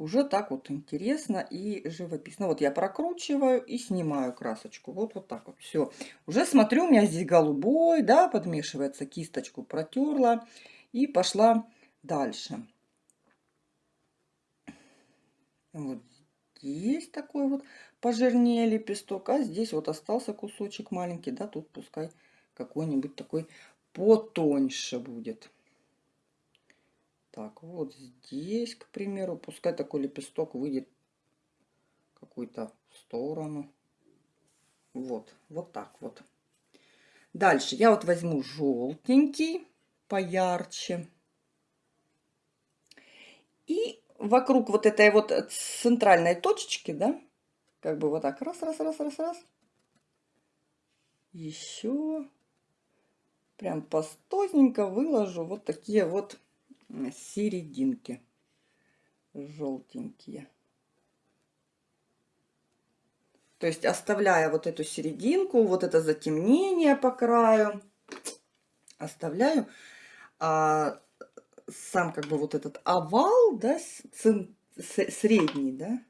уже так вот интересно и живописно. Вот я прокручиваю и снимаю красочку. Вот, вот так вот. Все. Уже смотрю, у меня здесь голубой, да, подмешивается. Кисточку протерла и пошла дальше. Вот здесь такой вот пожирнее лепесток, а здесь вот остался кусочек маленький, да, тут пускай какой-нибудь такой потоньше будет. Так, вот здесь, к примеру, пускай такой лепесток выйдет какую-то сторону. Вот, вот так вот. Дальше я вот возьму желтенький, поярче. И вокруг вот этой вот центральной точечки, да, как бы вот так, раз, раз, раз, раз, раз. Еще прям пастозненько выложу вот такие вот серединки желтенькие. То есть оставляя вот эту серединку, вот это затемнение по краю, оставляю. А сам как бы вот этот овал, да, средний, да,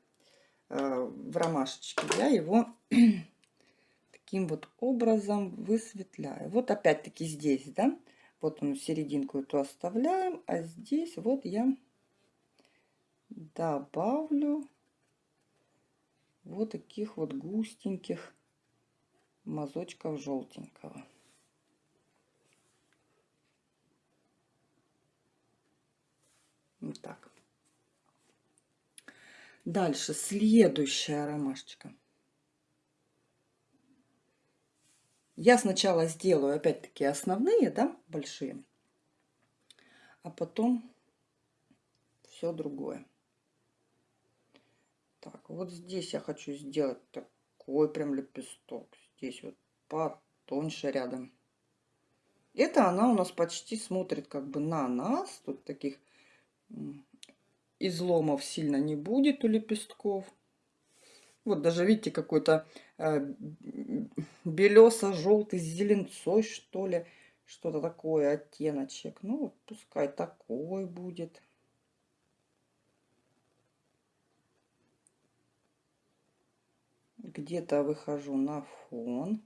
а, в ромашечке, я его таким вот образом высветляю. Вот опять-таки здесь, да, вот он серединку эту оставляем, а здесь вот я добавлю вот таких вот густеньких мазочков желтенького. Вот так. Дальше следующая ромашечка. Я сначала сделаю опять-таки основные, да, большие, а потом все другое. Так, вот здесь я хочу сделать такой прям лепесток. Здесь вот потоньше рядом. Это она у нас почти смотрит как бы на нас. Тут таких изломов сильно не будет у лепестков. Вот даже видите, какой-то белесо-желтый с зеленцой, что ли. Что-то такое, оттеночек. Ну, пускай такой будет. Где-то выхожу на фон.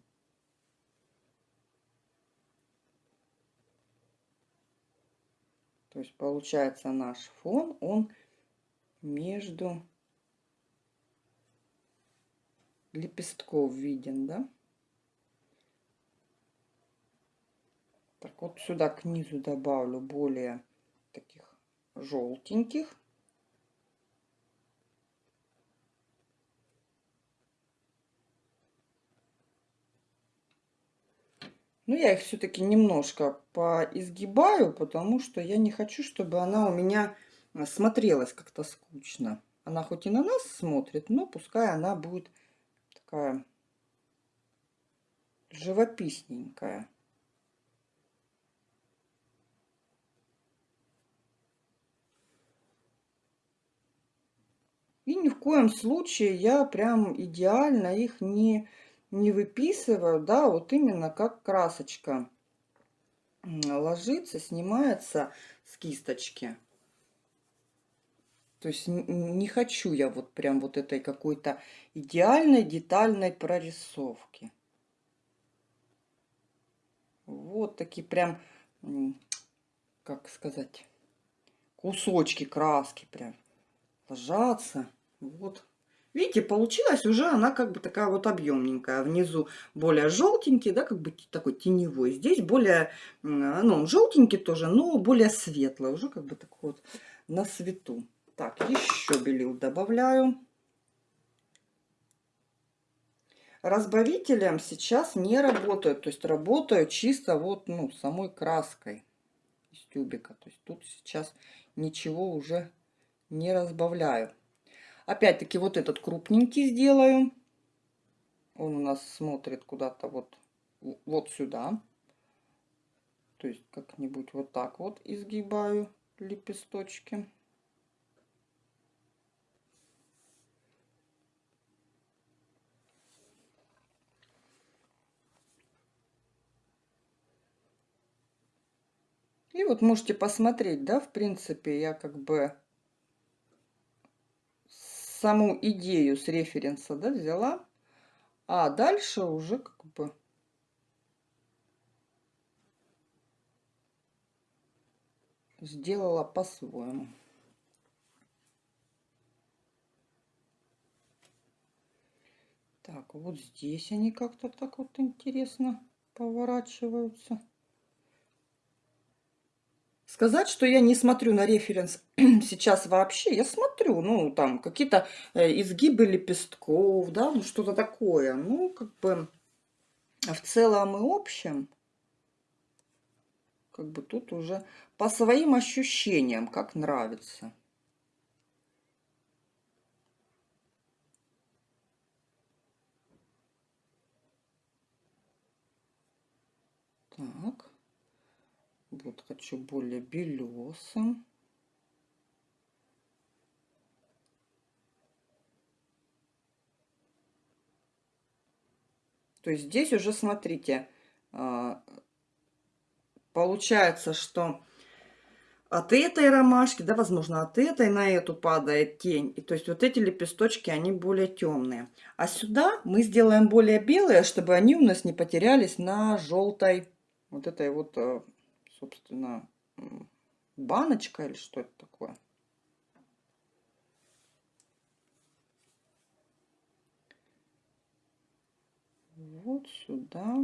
То есть получается наш фон, он между лепестков виден, да? Так, вот сюда к низу добавлю более таких желтеньких. Ну, я их все-таки немножко поизгибаю, потому что я не хочу, чтобы она у меня смотрелась как-то скучно. Она хоть и на нас смотрит, но пускай она будет такая живописненькая. И ни в коем случае я прям идеально их не, не выписываю, да, вот именно как красочка ложится, снимается с кисточки. То есть не хочу я вот прям вот этой какой-то идеальной детальной прорисовки. Вот такие прям, как сказать, кусочки краски прям ложатся. Вот Видите, получилась уже она как бы такая вот объемненькая. Внизу более желтенький, да, как бы такой теневой. Здесь более, ну, он желтенький тоже, но более светлый. Уже как бы такой вот на свету. Так, еще белил добавляю. Разбавителем сейчас не работаю. То есть работаю чисто вот, ну, самой краской из тюбика. То есть тут сейчас ничего уже не разбавляю. Опять-таки вот этот крупненький сделаю. Он у нас смотрит куда-то вот, вот сюда. То есть как-нибудь вот так вот изгибаю лепесточки. И вот можете посмотреть, да, в принципе, я как бы саму идею с референса да, взяла, а дальше уже как бы сделала по-своему. Так, вот здесь они как-то так вот интересно поворачиваются. Сказать, что я не смотрю на референс сейчас вообще, я смотрю, ну, там, какие-то э, изгибы лепестков, да, ну, что-то такое. Ну, как бы, в целом и общем, как бы тут уже по своим ощущениям, как нравится. Так. Вот хочу более белесым. То есть здесь уже, смотрите, а, получается, что от этой ромашки, да, возможно, от этой на эту падает тень. И то есть вот эти лепесточки, они более темные. А сюда мы сделаем более белые, чтобы они у нас не потерялись на желтой вот этой вот а, собственно, баночка или что это такое. Вот сюда.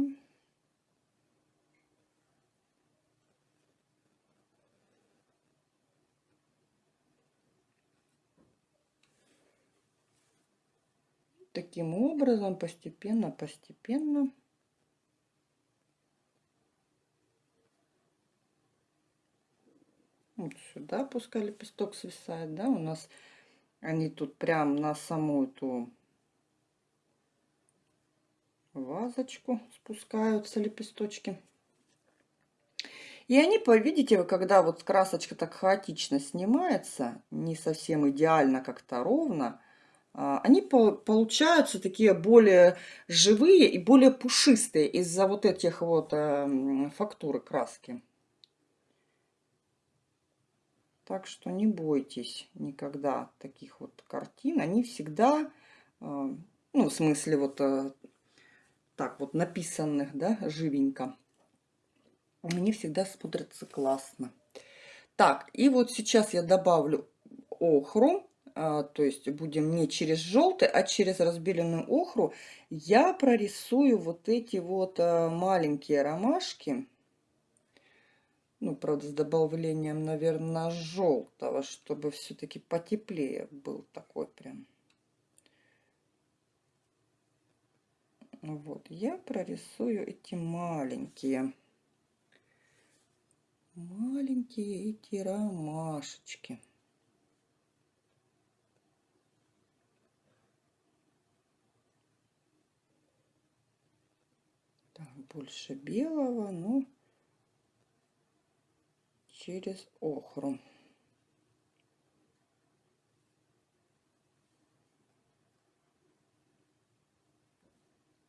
Таким образом, постепенно, постепенно Вот сюда пускай лепесток свисает, да, у нас они тут прям на саму эту вазочку спускаются лепесточки. И они, видите, когда вот красочка так хаотично снимается, не совсем идеально как-то ровно, а, они получаются такие более живые и более пушистые из-за вот этих вот эм, фактуры краски. Так что не бойтесь никогда таких вот картин. Они всегда, э, ну, в смысле, вот э, так вот написанных, да, живенько. Они всегда смотрятся классно. Так, и вот сейчас я добавлю охру. А, то есть будем не через желтый, а через разбеленную охру. Я прорисую вот эти вот э, маленькие ромашки. Ну, правда, с добавлением, наверное, желтого, чтобы все-таки потеплее был такой прям. Вот, я прорисую эти маленькие, маленькие эти ромашечки. Так, больше белого, но через охру.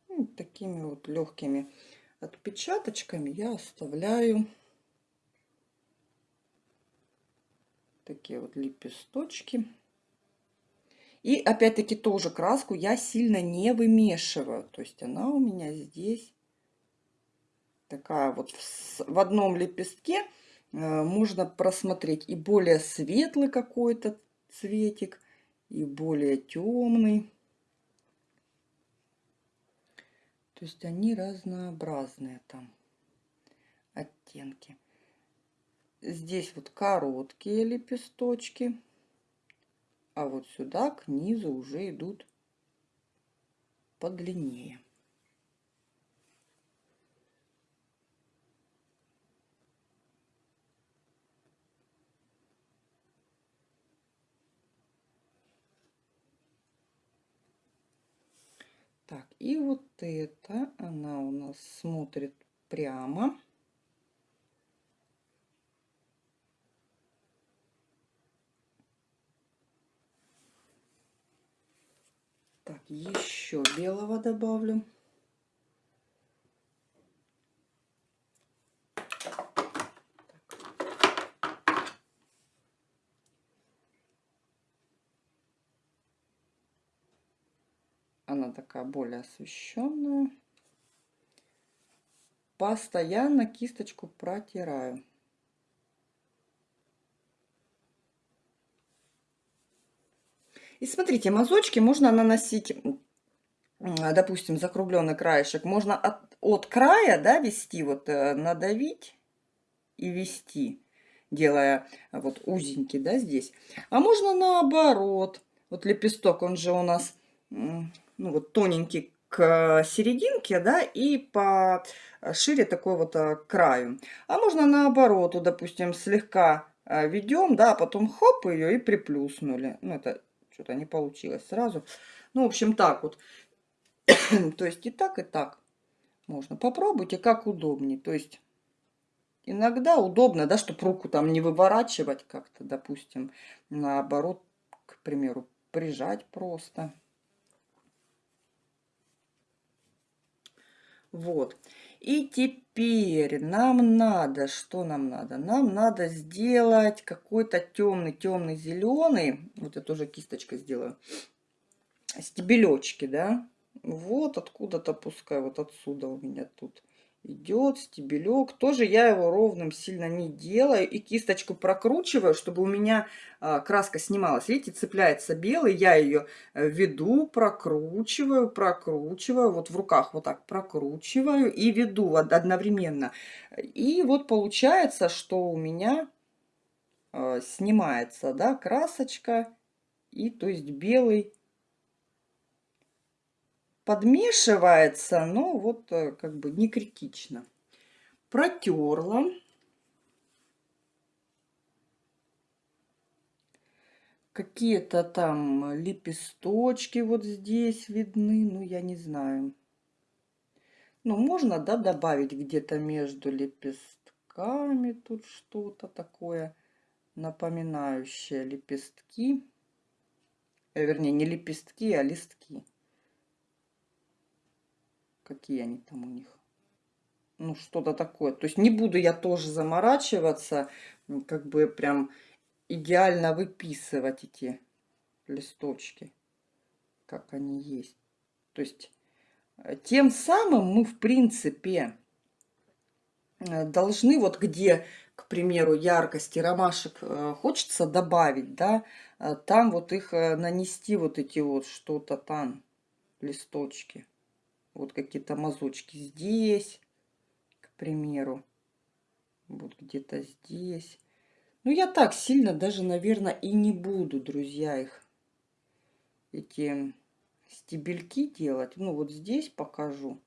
Вот такими вот легкими отпечаточками я оставляю такие вот лепесточки. И опять-таки тоже краску я сильно не вымешиваю. То есть она у меня здесь такая вот в, в одном лепестке Э, можно просмотреть и более светлый какой-то цветик, и более темный. То есть они разнообразные там оттенки. Здесь вот короткие лепесточки, а вот сюда к низу уже идут подлиннее. И вот это, она у нас смотрит прямо. Так, еще белого добавлю. Она такая более освещенная. Постоянно кисточку протираю. И смотрите, мазочки можно наносить, допустим, закругленный краешек. Можно от, от края да, вести, вот э, надавить и вести, делая вот узенький, да, здесь. А можно наоборот. Вот лепесток, он же у нас ну, вот тоненький к серединке, да, и по шире такой вот э, краю. А можно наоборот, допустим, слегка э, ведем, да, а потом хоп ее и приплюснули. Ну, это что-то не получилось сразу. Ну, в общем, так вот. То есть и так, и так можно. Попробуйте, как удобнее. То есть иногда удобно, да, чтобы руку там не выворачивать как-то, допустим, наоборот, к примеру, прижать просто. Вот. И теперь нам надо, что нам надо? Нам надо сделать какой-то темный, темный зеленый. Вот я тоже кисточкой сделаю. Стебелечки, да? Вот откуда-то пускай, вот отсюда у меня тут идет стебелек. Тоже я его ровным сильно не делаю. И кисточку прокручиваю, чтобы у меня а, краска снималась. Видите, цепляется белый. Я ее э, веду, прокручиваю, прокручиваю. Вот в руках вот так прокручиваю и веду одновременно. И вот получается, что у меня а, снимается да, красочка. И то есть белый подмешивается, но вот э, как бы не критично. Протерла. Какие-то там лепесточки вот здесь видны, ну я не знаю. Ну можно, да, добавить где-то между лепестками тут что-то такое напоминающее лепестки. Э, вернее, не лепестки, а листки какие они там у них. Ну, что-то такое. То есть не буду я тоже заморачиваться, как бы прям идеально выписывать эти листочки, как они есть. То есть э, тем самым мы, в принципе, э, должны вот где, к примеру, яркости ромашек э, хочется добавить, да, там вот их нанести вот эти вот что-то там, листочки. Вот какие-то мазочки здесь, к примеру. Вот где-то здесь. Ну, я так сильно даже, наверное, и не буду, друзья, их, эти стебельки делать. Ну, вот здесь покажу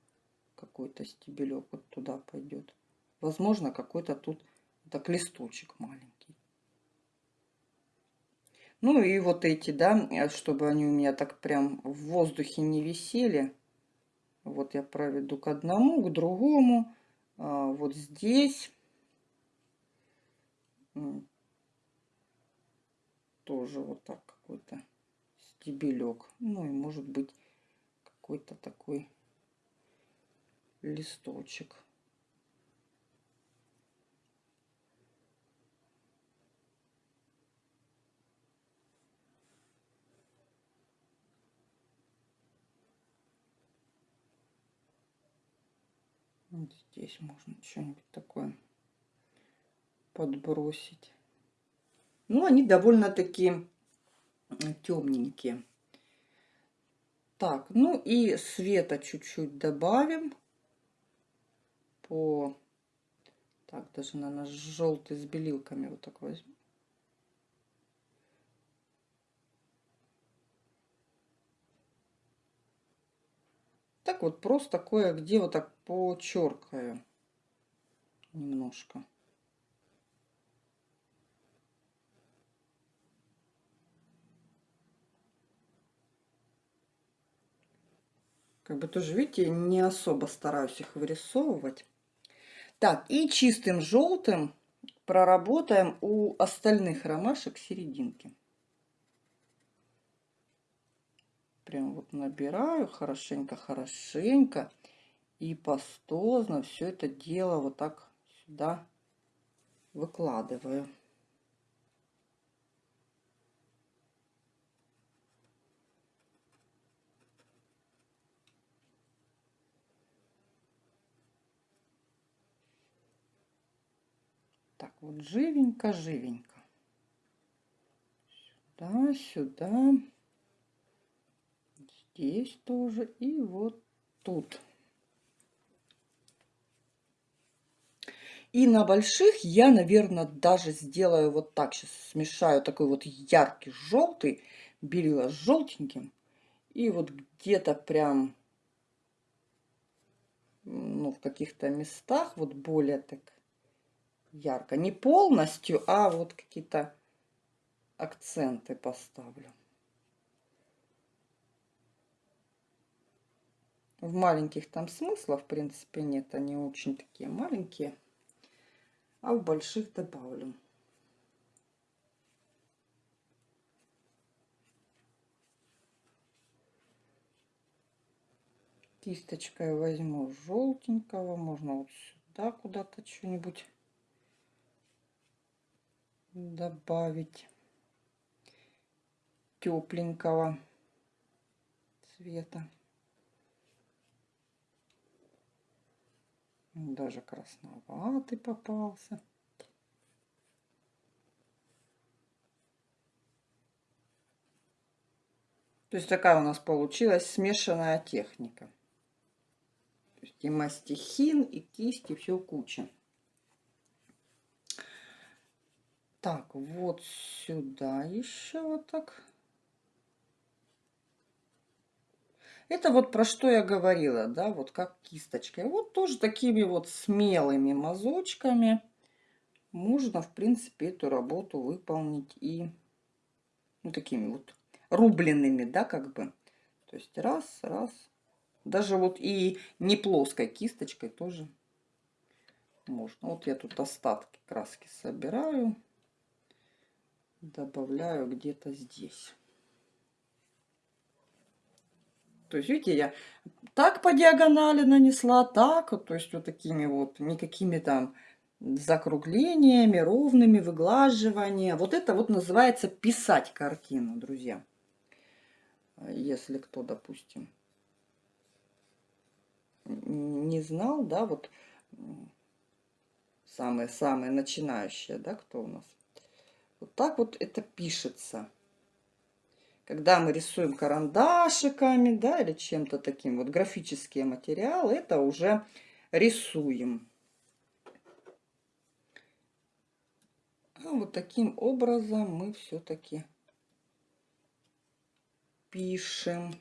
какой-то стебелек вот туда пойдет. Возможно, какой-то тут так листочек маленький. Ну и вот эти, да, чтобы они у меня так прям в воздухе не висели. Вот я проведу к одному, к другому. А, вот здесь. Тоже вот так какой-то стебелек. Ну и может быть какой-то такой листочек. Вот здесь можно что-нибудь такое подбросить. Ну, они довольно-таки темненькие. Так, ну и света чуть-чуть добавим по... Так, даже, наверное, желтый с белилками вот так возьму. Так вот просто кое-где вот так почеркаю немножко. Как бы тоже, видите, не особо стараюсь их вырисовывать. Так, и чистым желтым проработаем у остальных ромашек серединки. Прям вот набираю хорошенько-хорошенько и пастозно все это дело вот так сюда выкладываю. Так вот, живенько-живенько. Сюда, сюда. Здесь тоже. И вот тут. И на больших я, наверное, даже сделаю вот так. Сейчас смешаю такой вот яркий желтый, белила с желтеньким. И вот где-то прям, ну, в каких-то местах вот более так ярко. Не полностью, а вот какие-то акценты поставлю. В маленьких там смысла, в принципе, нет. Они очень такие маленькие. А в больших добавлю. Кисточкой возьму желтенького. Можно вот сюда куда-то что-нибудь добавить тепленького цвета. Даже красноватый попался. То есть такая у нас получилась смешанная техника. То есть и мастихин, и кисти, все куча. Так, вот сюда еще вот так. Это вот про что я говорила, да, вот как кисточкой. Вот тоже такими вот смелыми мазочками можно, в принципе, эту работу выполнить и ну, такими вот рубленными, да, как бы. То есть раз, раз. Даже вот и не плоской кисточкой тоже можно. Вот я тут остатки краски собираю добавляю где-то здесь. То есть, видите, я так по диагонали нанесла, так, то есть вот такими вот, никакими там закруглениями, ровными, выглаживания. Вот это вот называется писать картину, друзья. Если кто, допустим, не знал, да, вот самые-самые начинающие, да, кто у нас вот так вот это пишется. Когда мы рисуем карандашиками, да, или чем-то таким, вот графические материалы, это уже рисуем. А вот таким образом мы все-таки пишем.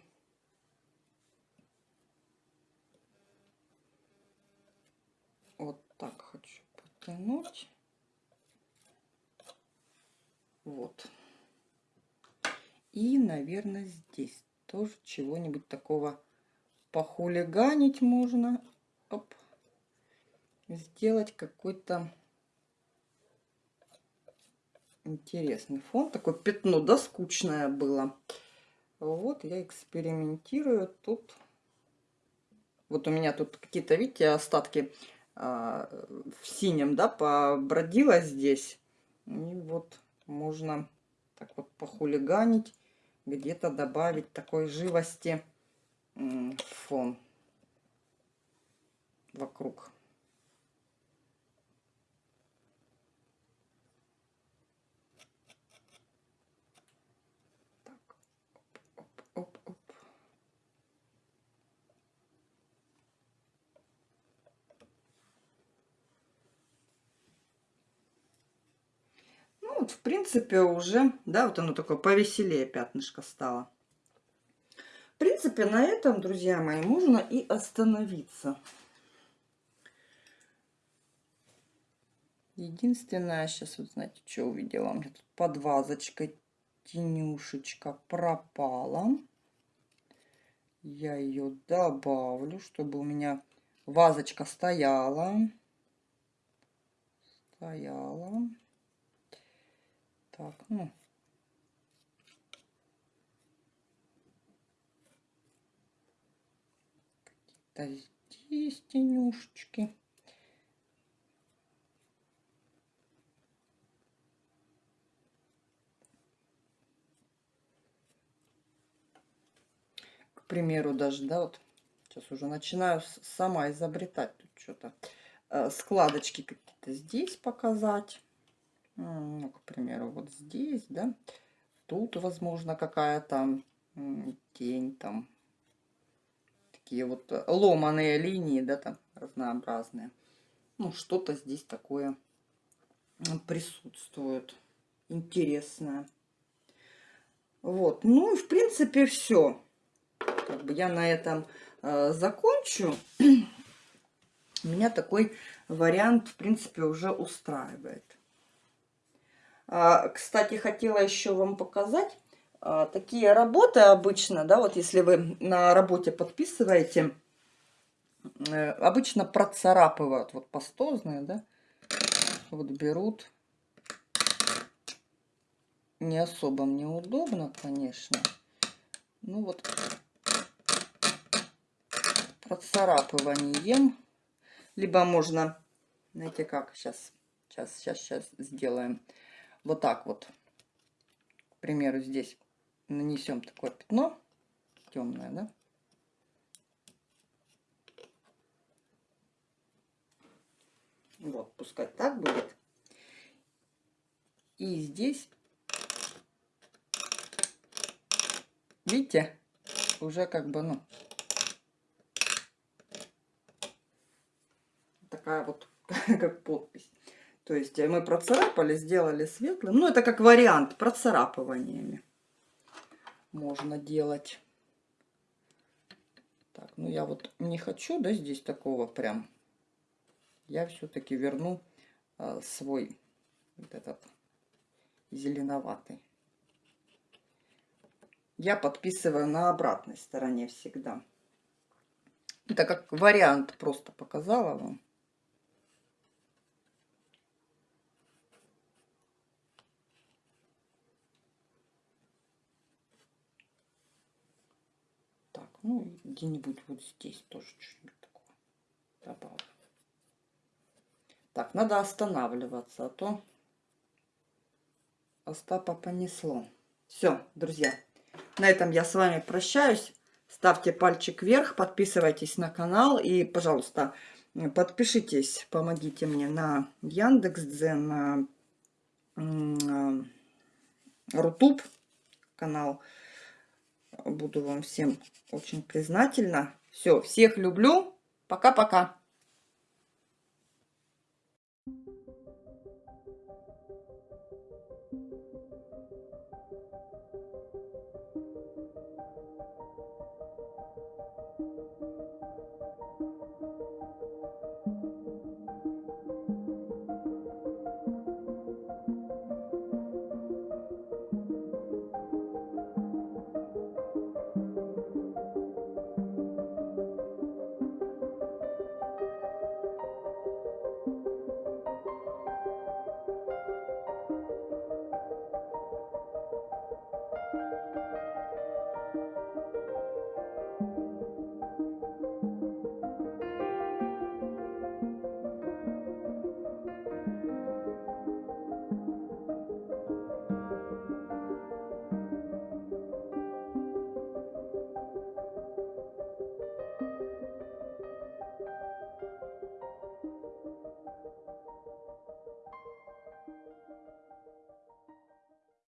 Вот так хочу потянуть. Вот. И, наверное, здесь тоже чего-нибудь такого похулиганить можно. Оп. Сделать какой-то интересный фон. Такое пятно, да, скучное было. Вот я экспериментирую тут. Вот у меня тут какие-то, видите, остатки а, в синем, да, побродила здесь. И вот можно так вот похулиганить, где-то добавить такой живости фон вокруг. Так, оп, оп, оп, оп. Вот, в принципе, уже, да, вот оно такое повеселее пятнышко стало. В принципе, на этом, друзья мои, можно и остановиться. Единственное, сейчас вот знаете, что увидела? У меня тут под вазочкой тенюшечка пропала. Я ее добавлю, чтобы у меня вазочка стояла. Стояла. Так, ну. Какие-то здесь тенюшечки. к примеру, даже, да, вот сейчас уже начинаю сама изобретать тут что-то. Э, складочки какие-то здесь показать. Ну, к примеру, вот здесь, да. Тут, возможно, какая-то тень там. Такие вот э, ломаные линии, да, там разнообразные. Ну, что-то здесь такое присутствует. Интересное. Вот. Ну, и в принципе, все как бы я на этом э, закончу. Меня такой вариант, в принципе, уже устраивает. А, кстати, хотела еще вам показать. А, такие работы обычно, да, вот если вы на работе подписываете, э, обычно процарапывают, вот пастозные, да, вот берут. Не особо мне удобно, конечно. Ну вот процарапыванием. Либо можно, знаете как, сейчас, сейчас, сейчас, сейчас сделаем. Вот так вот. К примеру, здесь нанесем такое пятно темное, да? Вот, пускай так будет. И здесь, видите, уже как бы, ну, такая вот, как подпись. То есть мы процарапали, сделали светлым. Ну, это как вариант процарапываниями можно делать. Так, ну я вот не хочу, да, здесь такого прям. Я все-таки верну а, свой вот этот зеленоватый. Я подписываю на обратной стороне всегда. Это как вариант просто показала вам. Ну, где-нибудь вот здесь тоже что-нибудь такое добавлю. Так, надо останавливаться, а то Остапа понесло. Все, друзья, на этом я с вами прощаюсь. Ставьте пальчик вверх, подписывайтесь на канал и, пожалуйста, подпишитесь, помогите мне на Яндекс.Дзен, на Рутуб канал. Буду вам всем очень признательна. Все, всех люблю. Пока-пока.